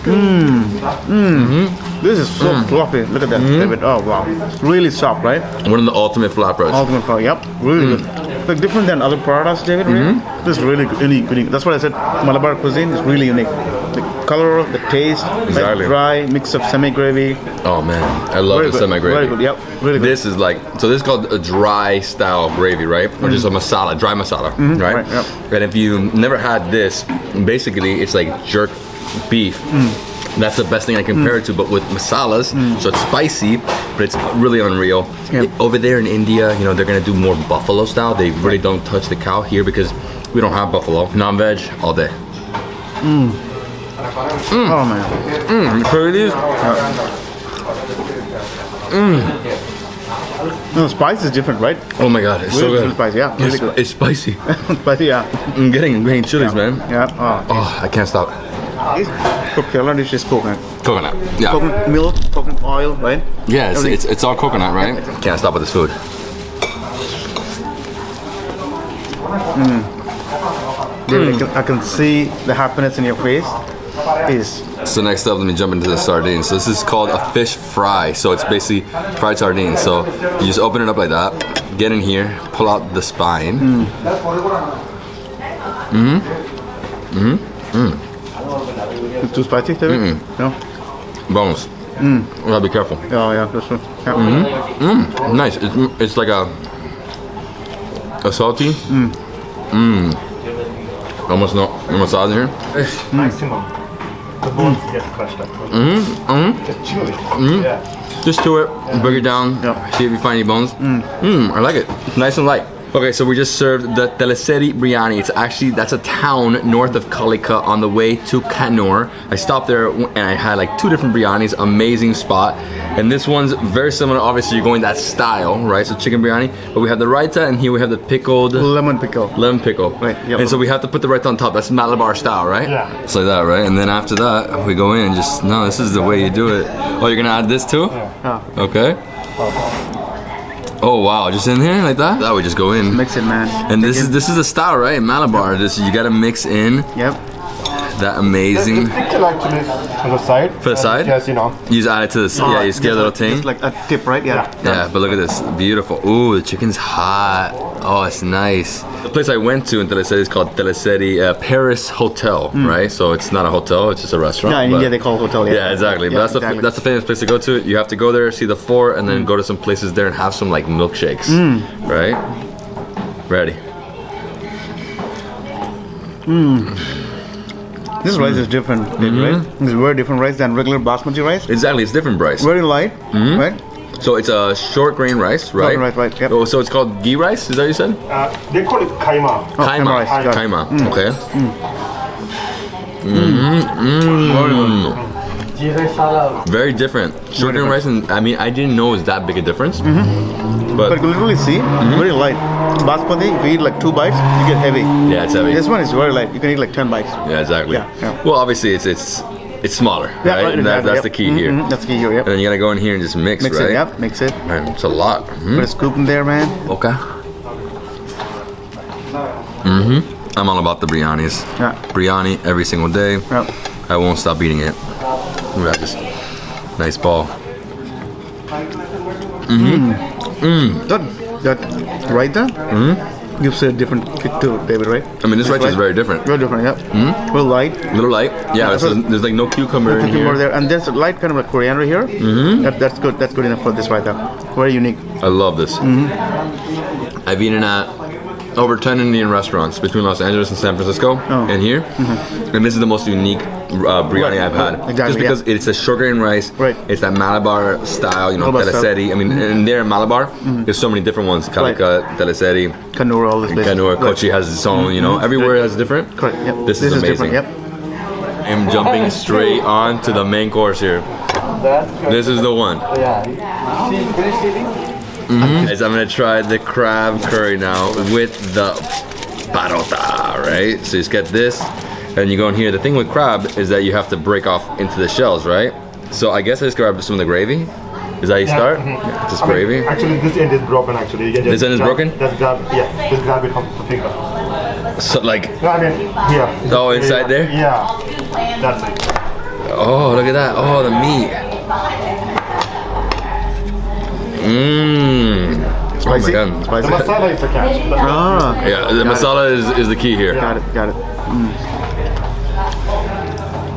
Mmm. This is so mm. fluffy. Look at that, mm-hmm. David. Oh wow. Really soft, right? One of the ultimate flatbreads. Ultimate fry. Yep. Really mm. good. Like different than other products, David. Really. Mm-hmm. This is really unique, unique. That's what I said. Malabar cuisine is really unique. Like, color, the taste, Exactly. dry mix of semi gravy. Oh man, I love Very the semi gravy. Very good. Yep. Really good. This is like so. This is called a dry style gravy, right? Or just a masala, dry masala, right? Mm-hmm. right, yep. And if you never had this, basically it's like jerk beef. Mm. That's the best thing I compare it to, but with masalas, so it's spicy, but it's really unreal. Yep. Over there in India, you know, they're gonna do more buffalo style. They really don't touch the cow here because we don't have buffalo. Non-veg all day. Oh man. Mm, you try these? No, spice is different, right? Oh my god, it's so good. spicy, yeah, really It's, good. it's spicy. Spicy, yeah. I'm getting, getting chilies, man. Yeah. Oh, Oh, I can't stop. this dish is coconut. Coconut. Yeah. Coconut milk, coconut oil, right? Yeah, it's, it's, it's all coconut, right? Can't stop with this food. David, I, can, I can see the happiness in your face. Is So next up, let me jump into the sardines. So this is called a fish fry. So it's basically fried sardines. So you just open it up like that, get in here, pull out the spine. Mm. Mm-hmm. Mm-hmm. Mm. it too spicy, David? No. Bones. Mm. gotta be careful. Oh yeah, that's one. Yeah. Mm-hmm. Mm. Nice. It's, it's like a a salty. mm-hmm Almost no no massage in here. Maximum. The bones get crushed up. Mm-hmm. mm-hmm. Just chew it. Mm-hmm. Yeah. Just to it, break it down, Yeah. see if you find any bones. Mmm, I like it. Nice and light. Okay, so we just served the Thalassery Biryani. It's actually, that's a town north of Calicut on the way to Kannur. I stopped there and I had like two different biryanis, amazing spot. And this one's very similar, obviously you're going that style, right? So chicken biryani, but we have the raita and here we have the pickled Lemon pickle. lemon pickle. Right, yep. And so we have to put the raita on top. That's Malabar style, right? Yeah. It's like that, right? And then after that, we go in and just, no, this is the way you do it. Oh, you're gonna add this too? Yeah. Okay. Oh. Oh wow, just in here like that? That would just go in. Mix it, man. And this is this is the style, right? Malabar. This you gotta mix in Yep. That amazing. The amazing. pickle actually on the side. For the side? Yes, you know. You just add it to the this. Yeah, you scare a little thing. Just like a tip, right? Yeah. Yeah, but look at this, beautiful. Ooh, the chicken's hot. Oh, it's nice. The place I went to in Thalassery is called Thalassery uh, Paris Hotel, right? So it's not a hotel; it's just a restaurant. Yeah, in but- India they call it hotel. Yeah, Yeah, exactly. But Yeah, that's the that's the famous place to go to. You have to go there, see the fort, and then Hmm. go to some places there and have some like milkshakes, right? Ready. This rice is different, Mm-hmm. right? It's very different rice than regular basmati rice. Exactly, it's different, rice. Very light, right? So it's a short grain rice, right? Right, right, yep. Oh, so it's called ghee rice. Is that what you said? Uh, they call it kaima. Oh, Kaima. rice, got it. Kaima. Mm. Okay. Mm. Very different. Short grain rice, and I mean, I didn't know it was that big a difference. Mm-hmm. But, But you can literally see, Mm-hmm. very light. Basmati, if you eat like two bites, you get heavy. yeah, it's heavy. This one is very light. You can eat like 10 bites. Yeah, exactly. Yeah, yeah. Well, obviously, it's it's it's smaller, Yeah, right? right, And that, that's yep. the key here. Mhm, That's the key here, yep. And then you gotta go in here and just mix, Mix right? it, yep, mix it. Man, it's a lot. Mhm. Put a scoop in there, man. Okay. Mm-hmm. I'm all about the biryanis. Yeah. Biryani every single day. Yep. I won't stop eating it. We got this nice ball. Mm hmm. Mmm. That, that raita gives a different kick to David, right? I mean, this rice is very different. Very different, yep. Mm-hmm. Very light. A little light. Yeah, Yeah, so there's like no cucumber in Cucumber here. there, and there's a light kind of like coriander here. Mm-hmm. That, that's good. That's good enough for this raita. Very unique. I love this. Mm-hmm. I've eaten at over 10 Indian restaurants between Los Angeles and San Francisco Oh. and here. And this is the most unique uh, biryani Right, I've had. exactly, Just because yeah. it's a sugar grain rice. Right. It's that Malabar style, you know, Malabar style. Mm-hmm. I mean, and there in Malabar, there's so many different ones. Calicut, Thalassery, Kannur, all this place. Kannur, Right. Kochi has its own, you know, everywhere has different. Correct. Yep. This, is amazing. Yep. I'm jumping straight on to the main course here. This is the one. Mm-hmm. Guys, I'm gonna try the crab curry now with the parota, right? So you just get this, and you go in here. The thing with crab is that you have to break off into the shells, right? So I guess I just grab some of the gravy. Is that how you start? Mm-hmm. Just I mean, gravy? Actually, this end is broken. Actually, you This end is grab- broken? Just grab, yeah, just grab it from the finger. So like, No, I mean here. Oh, inside there? Yeah, that's it. oh, look at that. Oh, the meat. Mmm. Oh my Spicy? god. The Spicy. masala is the catch. Ah. Yeah, the Got masala is, is the key here. Got it. Got it.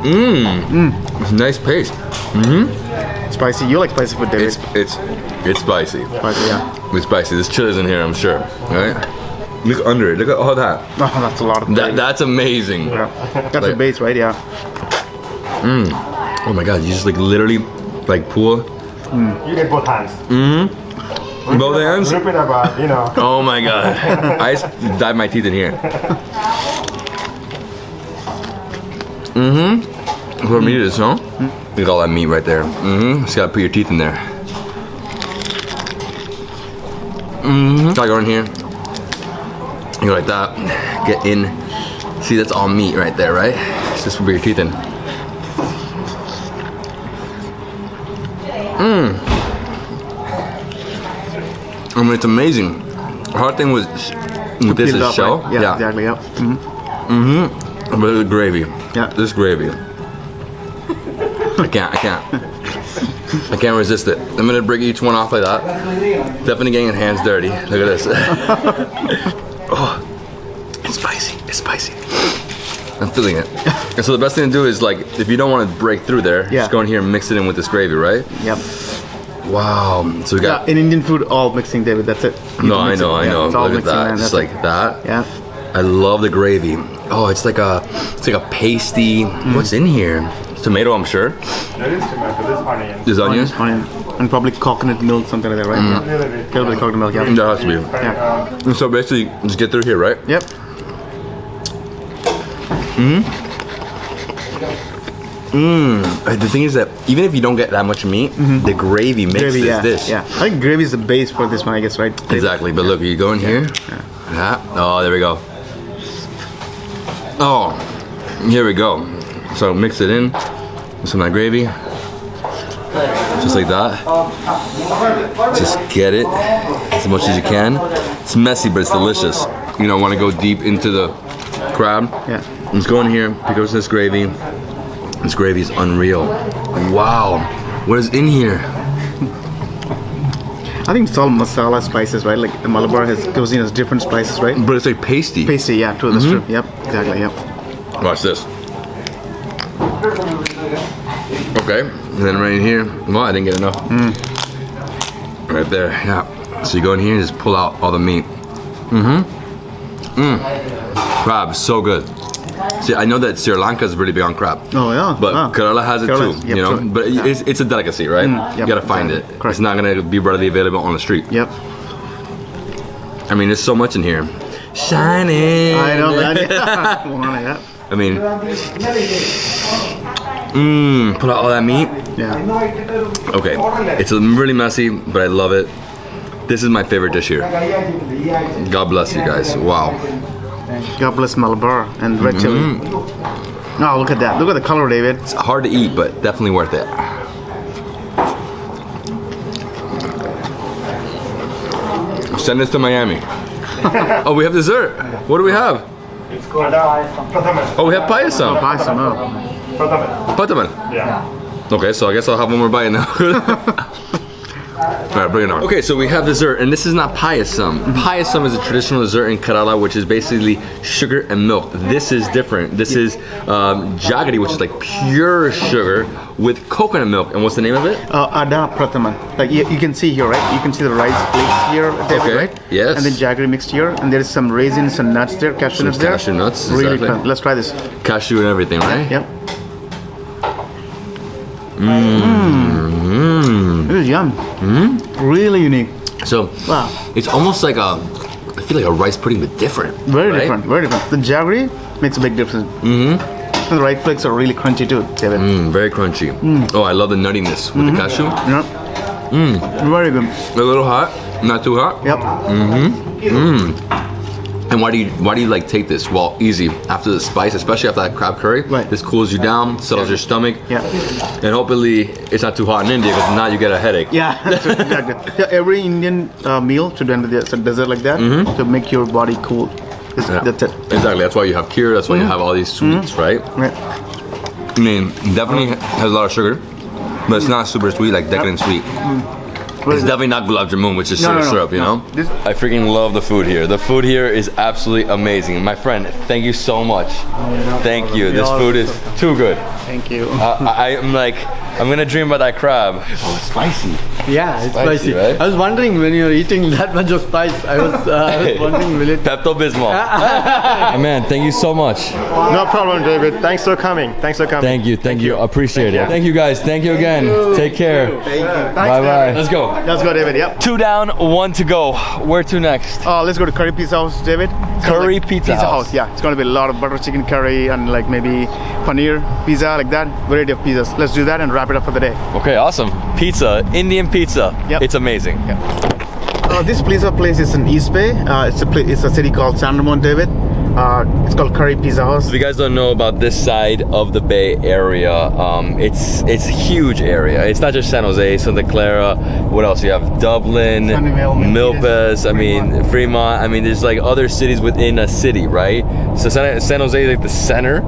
Mmm. mmm, It's a nice paste. Mmm. Spicy. You like spicy food, David? It's it's it's spicy. spicy, yeah. It's spicy. There's chilies in here, I'm sure. Right? Look under it. Look at all that. Oh, that's a lot of That that's amazing. Yeah. That's the Like- base, right? Yeah. Mmm. Oh my god, you just like literally like pull You get both hands. Mm -hmm. both hands. Rip it apart, you know. Oh my god. I just dive my teeth in here. Mm-hmm. What meat is, huh? Look at all that meat right there. Mm-hmm. Just gotta put your teeth in there. Mm-hmm. Gotta go in here. You go like that. Get in. See, that's all meat right there, right? It's just put your teeth in. Mmm. I mean, it's amazing. The hard thing was with this is shell. right? Yeah, exactly. Yeah. Mmm. Mmm. But the gravy. Yeah. This gravy. I can't, I can't. I can't resist it. I'm gonna break each one off like that. Definitely getting hands dirty. Look at this. I'm feeling it. And so the best thing to do is like, if you don't want to break through there, Yeah. just go in here and mix it in with this gravy, right? Yep. Wow. So we Yeah. got. In Indian food, all mixing, David. That's it. You no, I know, it. I Yeah, know. It's all Look at mixing, that. man. Just That's like that. Yeah. I love the gravy. Oh, it's like a, it's like a pasty. Mm. What's in here? Tomato, I'm sure. There is tomato, there's onion. There's onions. Onion. And probably coconut milk, something like that, right? Yeah. Little bit. Little bit of coconut milk, yeah. That has to be. Yeah. And so basically, just get through here, right? Yep. Uh, The thing is that even if you don't get that much meat, the gravy makes. Gravy, this yeah. dish. Yeah. I think gravy is the base for this one, I guess, right? Exactly. But look, you go in here. Yeah. Oh, there we go. Oh, here we go. So mix it in with some of that gravy. Just like that. Just get it as much as you can. It's messy, but it's delicious. You know, want to go deep into the crab. Yeah. Let's go in here, pick up this gravy. This gravy is unreal. Wow. What is in here? I think it's all masala spices, right? Like the Malabar has cuisine has different spices, right? But it's like pasty. Pasty, yeah, true, that's Mm-hmm. true. Yep, exactly, yep. Watch this. Okay, and then right in here. Well, I didn't get enough. Right there, yeah. So you go in here and just pull out all the meat. Mm-hmm. Mm. Crab, so good. See, I know that Sri Lanka is really big on crab. Oh, yeah. But Wow. Kerala has it Kerala, too, yep, you know. true. But Yeah. it's, it's a delicacy, right? Mm, you gotta find exactly. it. Correct. It's not gonna be readily available on the street. Yep. I mean, there's so much in here. Shining. I know, man. Yeah. Wow, yeah. I mean, mmm, put out all that meat. Yeah. Okay, it's really messy, but I love it. This is my favorite dish here. God bless you guys. Wow. God bless Malabar and red chili. Mm-hmm. Oh, look at that. Look at the color, David. It's hard to eat, but definitely worth it. Send this to Miami. oh, we have dessert. What do we have? It's called. Oh, we have payasam. Awesome. Oh. Pradhaman. Pataman. Yeah. Okay, so I guess I'll have one more bite now. All right, bring it on. Okay, so we have dessert, and this is not payasam. Payasam is a traditional dessert in Kerala, which is basically sugar and milk. This is different. This is um, jaggery, which is like pure sugar with coconut milk. And what's the name of it? Uh, Ada Pradhaman. Like you, you can see here, right? You can see the rice flakes here, David, Okay, right? yes. And then jaggery mixed here, and there is some raisins and nuts there, cashew Some nuts there. cashew nuts, Really exactly. fun. Let's try this. Cashew and everything, right? Yep. Mmm. This is yum. Mm-hmm. Really unique. So Wow. it's almost like a, I feel like a rice pudding, but different. Very right? different. Very different. The jaggery makes a big difference. Mm-hmm. And the rice flakes are really crunchy too, David. Mm, very crunchy. Oh, I love the nuttiness with the cashew. Yep. Mm. Very good. A little hot, not too hot. Yep. And why do you why do you like take this? Well, easy after the spice, especially after that crab curry. Right. This cools you down, settles your stomach. Yeah. And hopefully it's not too hot in India because now you get a headache. Yeah, exactly. Yeah, every Indian uh, meal should end with a dessert like that to make your body cool. Mm-hmm. Yeah. that's it. Exactly. That's why you have kheer. That's why you have all these sweets, right? Right. I mean, definitely has a lot of sugar, but it's not super sweet like decadent sweet. It's definitely not gulab jamun, which is No, sugar no, no, syrup, you no. know? This- I freaking love the food here. The food here is absolutely amazing. My friend, thank you so much. Thank you. This food is too good. Thank you. Uh, I, I'm like, I'm gonna dream about that crab. Oh, it's spicy. Yeah, it's Spicy, spicy. right? I was wondering when you're eating that much of spice. I was, uh, I was wondering will it. Pepto Bismol. man, thank you so much. No problem, David. Thanks for coming. Thanks for coming. Thank you, thank you. Appreciate it. Thank you guys. Thank you again. Take care. Bye bye. David. Let's go. Let's go, David. Yep. Two down, one to go. Where to next? Uh, let's go to Curry Pizza House, David. It's Curry like Pizza House. Yeah, it's gonna be a lot of butter chicken curry and like maybe paneer pizza, like that. Variety of pizzas. Let's do that and wrap it up for the day. Okay, awesome. Pizza, Indian pizza. Yep. It's amazing. Uh, this pizza place is in East Bay. Uh, it's a it's a city called San Ramon, David. Uh, it's called Curry Pizza House. If you guys don't know about this side of the Bay Area, um, it's it's a huge area. It's not just San Jose, Santa Clara. What else? You have Dublin, Milpitas. I mean Fremont. I mean, there's like other cities within a city, right? So San, San Jose is like the center.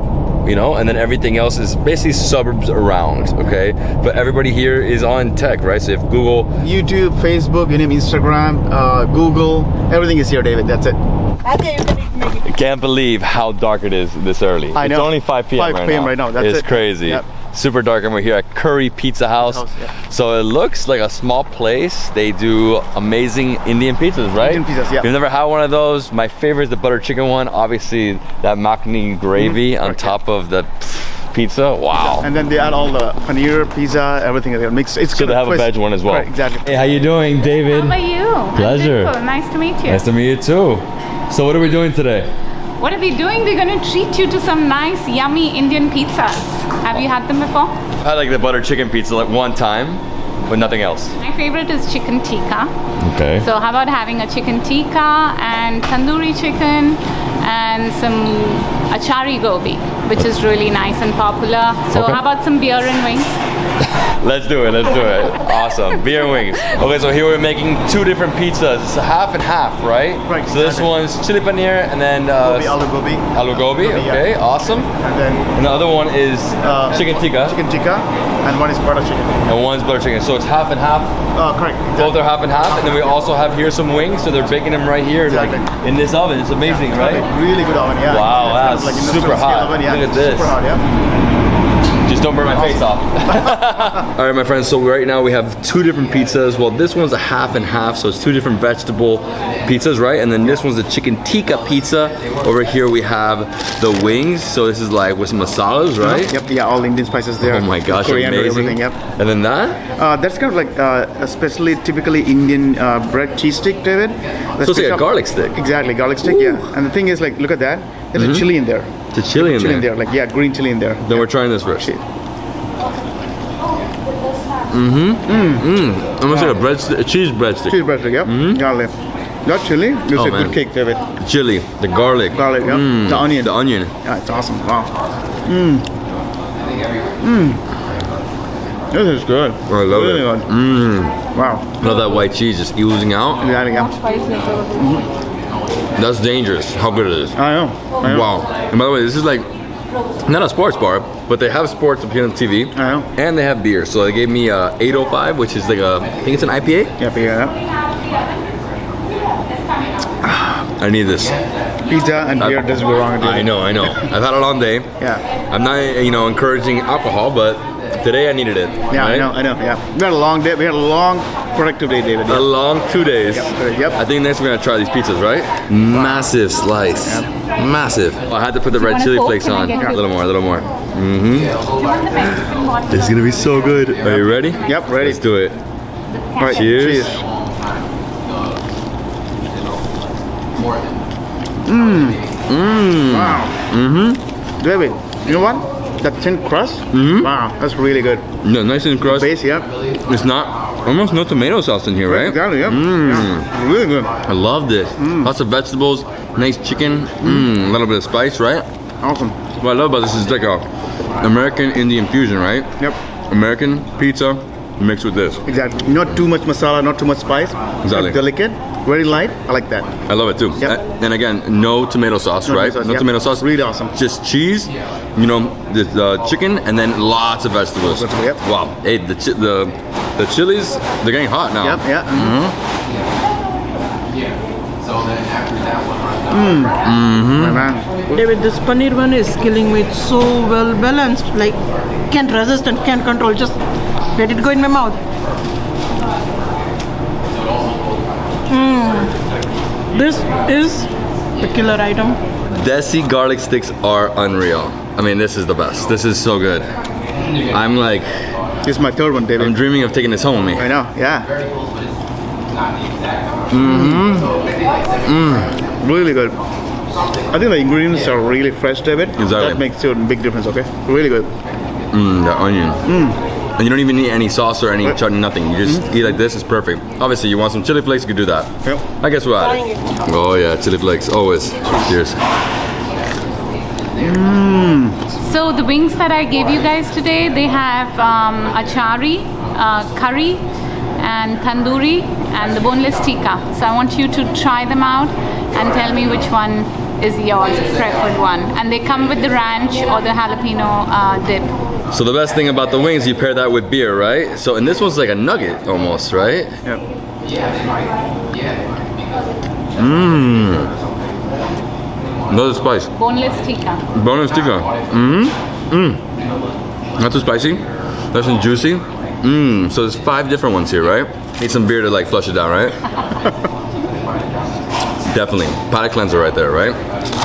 You know, and then everything else is basically suburbs around, okay? But everybody here is on tech, right? So if Google, YouTube, Facebook, you name Instagram, uh, Google, everything is here, David. That's it. Okay, you can eat make it. can't believe how dark it is this early. I know. It's only 5 p.m. 5 right p.m. now. right now, that's it's it. crazy. Yep. Super dark, and we're here at Curry Pizza House. House, yeah. So it looks like a small place. They do amazing Indian pizzas, right? Indian pizzas, yeah. You've never had one of those, my favorite is the butter chicken one. Obviously, that makhni gravy mm-hmm. on Correct, top of the pizza. Wow. And then they add all the paneer, pizza, everything there mixed. It's so they gonna have a twist- veg one as well. Correct, exactly. Hey, how you doing, David? How are you? Pleasure. Nice to meet you. Nice to meet you too. So what are we doing today? What are we doing? We're going to treat you to some nice, yummy Indian pizzas. Have you had them before? I like the butter chicken pizza like one time, but nothing else. My favorite is chicken tikka. Okay. So how about having a chicken tikka and tandoori chicken and some achari gobi, which is really nice and popular. So Okay. how about some beer and wings? Let's do it. Let's do it. Awesome. Beer and wings. Okay, so here we're making two different pizzas. It's a half and half, right? Right, So this one's chili paneer and then uh, Gobi, aloo gobi. aloo gobi. Gobi, yeah. Okay, awesome. And then And the other one is uh, chicken tikka, Chicken tikka, and one is butter chicken. and one's butter chicken. So it's half and half. Uh, correct. Both are half and half. And then we also have here some wings. So they're baking them right here, like in this oven. It's amazing, right? Really good oven, yeah. Wow, It's that's industrial super hot. Oven, yeah. Look at this. Super hot, yeah. Just don't burn my face off. All right, my friends. So right now we have two different pizzas. Well, this one's a half and half, so it's two different vegetable pizzas, right? And then this one's the chicken tikka pizza. Over here we have the wings. So this is like with some masalas, right? Yep, yeah, all Indian spices there. Oh my gosh, Coriander, amazing. everything, yep. And then that? Uh, that's kind of like uh, especially typically Indian uh, bread cheese stick, David. The So it's like a of- garlic stick. Exactly, garlic stick, yeah. And the thing is, like, look at that. There's Mhm. a chili in there. The chili in chili there. in there, like yeah, green chili in there. Then we're trying this first. Shit. Mm-hmm. Mm. Almost like a bread, a cheese breadstick. Cheese breadstick, yep. Garlic. That chili is Oh, a man. good cake, David. Chili, the garlic. Garlic, yep. Mm, The onion. The onion. Yeah, it's awesome. Wow. Mmm. Mmm. This is good. I love really it. Good. Mm. Wow. Love that white cheese just oozing out. Yeah, yeah. That's dangerous. How good it is. I know. I know. Wow. And by the way, this is like not a sports bar, but they have sports appearing on TV. I know. And they have beer. So they gave me uh, a 805, which is like a, I think it's an IPA. Yeah, yeah. I need this. Pizza and beer doesn't go wrong. I know, I know. I've had a long day. Yeah. I'm not, you know, encouraging alcohol, but today I needed it. Yeah, I know, I know, yeah. We had a long day, we had a long productive day, David. A long two days. Yep. Yep. I think next we're gonna try these pizzas, right? Massive slice. Massive. Oh, I had to put the red chili Coke? flakes Can on. A little more, a little more. Mm-hmm. Do you want the Mexican one? This is gonna be so good. Are you ready? Yep, ready. Let's do it. All right, Cheers. Mmm. Mmm. Wow. Mm-hmm. David, you know what? That thin crust? Mhm. Wow, that's really good. Yeah, nice and crust. Base, yeah. It's not almost no tomato sauce in here, right? Exactly, yeah. Mm. yeah. Really good. I love this. Lots of vegetables, nice chicken, mm. a little bit of spice, right? Awesome. What I love about this is like a American Indian fusion, right? Yep. American pizza mixed with this. Exactly. Not too much masala, not too much spice. Exactly. Delicate, very light. I like that. I love it too. Yep. And again, no tomato sauce, No right? tomato sauce, no yep. tomato sauce. Really awesome. Just cheese, you know, the, the chicken, and then lots of vegetables. Vegetable, yep. Wow. Hey, the the the The chilies, they're getting hot now. Yep, yeah. Mm-hmm. My man. David, this paneer one is killing me. It's so well balanced. Like, can't resist and can't control. Just let it go in my mouth. Mm. This is the killer item. Desi garlic sticks are unreal. I mean, this is the best. This is so good. I'm like, This is my third one, David. I'm dreaming of taking this home with me. I know, yeah. Mm-hmm. Mm. Really good. I think the ingredients are really fresh, David. Exactly. That makes a big difference, okay? Really good. Mmm, the onion. Mmm. And you don't even need any sauce or any chutney, nothing. You just eat like this, it's perfect. Obviously, you want some chili flakes, you could do that. Yep. I guess we'll add it. Oh yeah, chili flakes, always. Cheers. So the wings that I gave you guys today, they have um, achari, uh, curry, and tandoori, and the boneless tikka. So I want you to try them out and tell me which one is yours preferred one. And they come with the ranch or the jalapeno uh, dip. So the best thing about the wings, you pair that with beer, right? So and this one's like a nugget almost, right? Yep. Yeah. Yeah. Mmm. Another spice. Boneless tikka. Bonus tikka. Mmm. Mmm. Not too spicy. Nice and juicy. Mmm. So there's five different ones here, right? Need some beer to like flush it down, right? Definitely. Palate cleanser right there, right?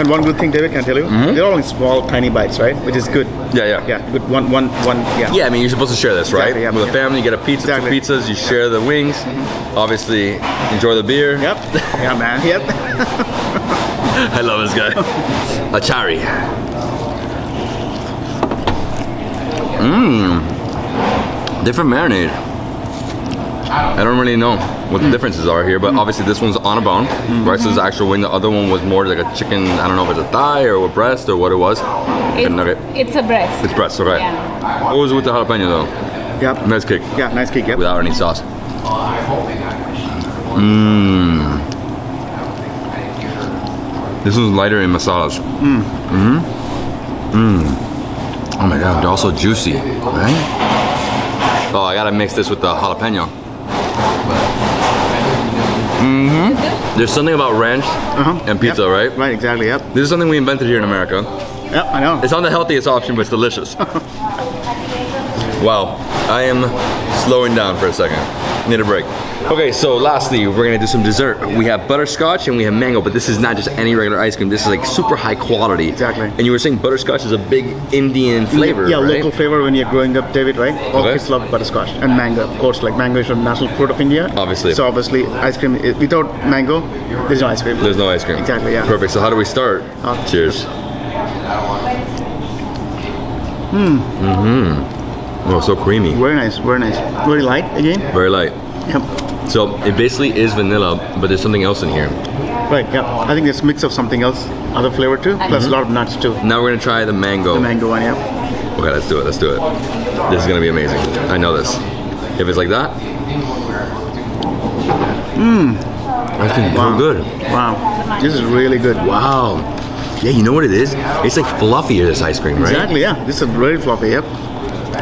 And one good thing, David, can I tell you? Mm-hmm. They're all in small, tiny bites, right? Which is good. Yeah, yeah. Yeah, good. One, one, one. Yeah. Yeah, I mean, you're supposed to share this, right? Exactly, yeah, With a yeah. family, you get a pizza, Exactly. two pizzas, you share the wings. Obviously, enjoy the beer. Yep. Yeah, man. Yep. I love this guy. Achari. Mmm. Different marinade. I don't really know what the hmm. differences are here, but hmm. obviously this one's on a bone, right? So it's the mm-hmm. actual wing. The other one was more like a chicken. I don't know if it's a thigh or a breast or what it was. It's, nugget. it's a breast. It's breast, okay. Yeah. What was with the jalapeno though? Yep. Nice kick. Yeah, nice kick. Yep. Without any sauce. Mmm. This one's lighter in masalas. Mm. Mmm. Mmm. Oh my god, they're also juicy, right? Oh, I gotta mix this with the jalapeno. Mm-hmm. There's something about ranch and pizza, Yep. right? Right. Exactly. Yep. This is something we invented here in America. Yep. I know. It's not the healthiest option, but it's delicious. wow, I am slowing down for a second. Need a break. Okay, so lastly, we're gonna do some dessert. We have butterscotch and we have mango, but this is not just any regular ice cream. This is like super high quality. Exactly. And you were saying butterscotch is a big Indian flavor, Yeah, right? local flavor when you're growing up, David, right? All Okay. kids love butterscotch and mango, of course. Like mango is the national fruit of India. Obviously. So obviously, ice cream without mango, there's no ice cream. There's no ice cream. Exactly. Yeah. Perfect. So how do we start? Uh, Cheers. Hmm. Mm-hmm. Oh, so creamy. Very nice. Very nice. Very light again. Very light. Yep. So it basically is vanilla, but there's something else in here. Right. Yeah. I think there's mix of something else, other flavor too, plus mm-hmm. a lot of nuts too. Now we're gonna try the mango. The mango one. Yeah. Okay, let's do it. Let's do it. This is gonna be amazing. I know this. If it's like that, Mmm. I think it's so good. Wow. This is really good. Wow. Yeah, you know what it is? It's like fluffier this ice cream, right? Exactly. Yeah. This is very fluffy. Yep.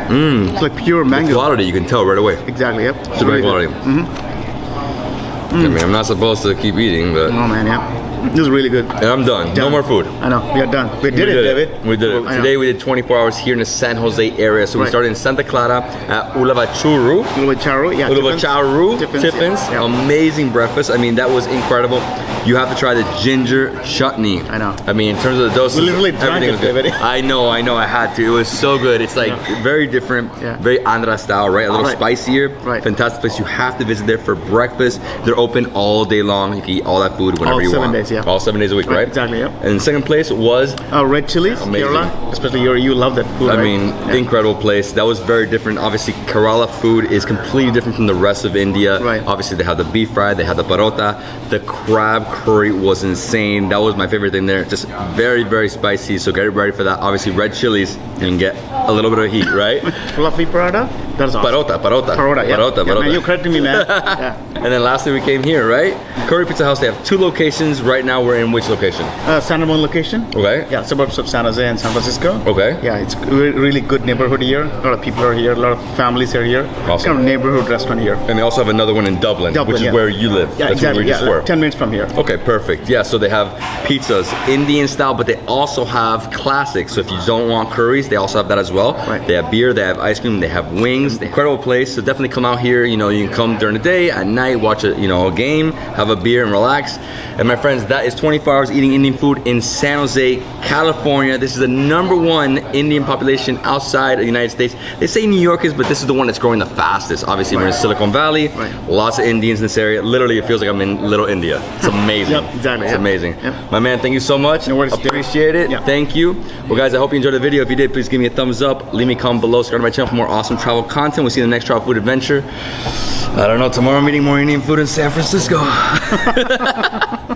Mmm. It's like pure mango. The quality, you can tell right away. Exactly. Yep. It's very quality. Mm-hmm. I mean, I'm not supposed to keep eating, but. Oh man. Yeah. This is really good. And I'm done. No more food. I know. We are done. We did it, David. We did it. I know. Today we did 24 hours here in the San Jose area. So we started in Santa Clara at Ulavacharu. Ulavacharu, yeah. Ulavacharu, Tiffins, Tiffins. yeah. Amazing breakfast. I mean, that was incredible. You have to try the ginger chutney. I know. I mean, in terms of the dosas, We literally everything it, was good. I know, I know, I had to. It was so good. It's like very different, very Andhra style, right? A little Right. spicier. Right. Fantastic place. You have to visit there for breakfast. They're open all day long. You can eat all that food whenever All you seven days, yeah. All seven days a week, right? Exactly, yeah. And second place was Uh, red chilies, Amazing. Kerala. Especially you, you love that food. I right? mean, Yeah. incredible place. That was very different. Obviously, Kerala food is completely different from the rest of India. Right. Obviously, they have the beef fry, they have the parota. The crab curry was insane. That was my favorite thing there. Just very, very spicy. So get ready for that. Obviously, red chilies, and get a little bit of heat, right? Fluffy paratha. That's awesome. Parota, parota. Parota, yeah. Parota, Yeah, parota. man, you corrected me, man. yeah. And then lastly, we came here, right? Curry Pizza House. They have two locations. Right now, we're in which location? Uh, San Ramon location. Okay. Yeah, suburbs of San Jose and San Francisco. Okay. Yeah, it's re- really good neighborhood here. A lot of people are here. A lot of families are here. It's Awesome. kind of neighborhood restaurant here. And they also have another one in Dublin, Dublin, which is yeah. where you live. Yeah, That's where exactly. yeah, were. like ten minutes from here. Okay, perfect. Yeah, so they have pizzas, Indian style, but they also have classics. So if you don't want curries, they also have that as well. Right. They have beer, they have ice cream, they have wings. Incredible place. So definitely come out here. You know, you can come during the day, at night, watch a you know a game, have a beer, and relax. And my friends, that is 24 hours eating Indian food in San Jose, California. This is the number one Indian population outside of the United States. They say New York is, but this is the one that's growing the fastest. Obviously, we're in Silicon Valley. Right. Lots of Indians in this area. Literally, it feels like I'm in Little India. It's amazing. Yep, exactly, It's yeah. amazing. Yep. My man, thank you so much. No worries, Appreciate it. Thank you. Well, guys, I hope you enjoyed the video. If you did, please give me a thumbs up. Leave me a comment below. Subscribe to my channel for more awesome travel content. We'll see you in the next travel food adventure. I don't know. Tomorrow, I'm eating more Indian food in San Francisco.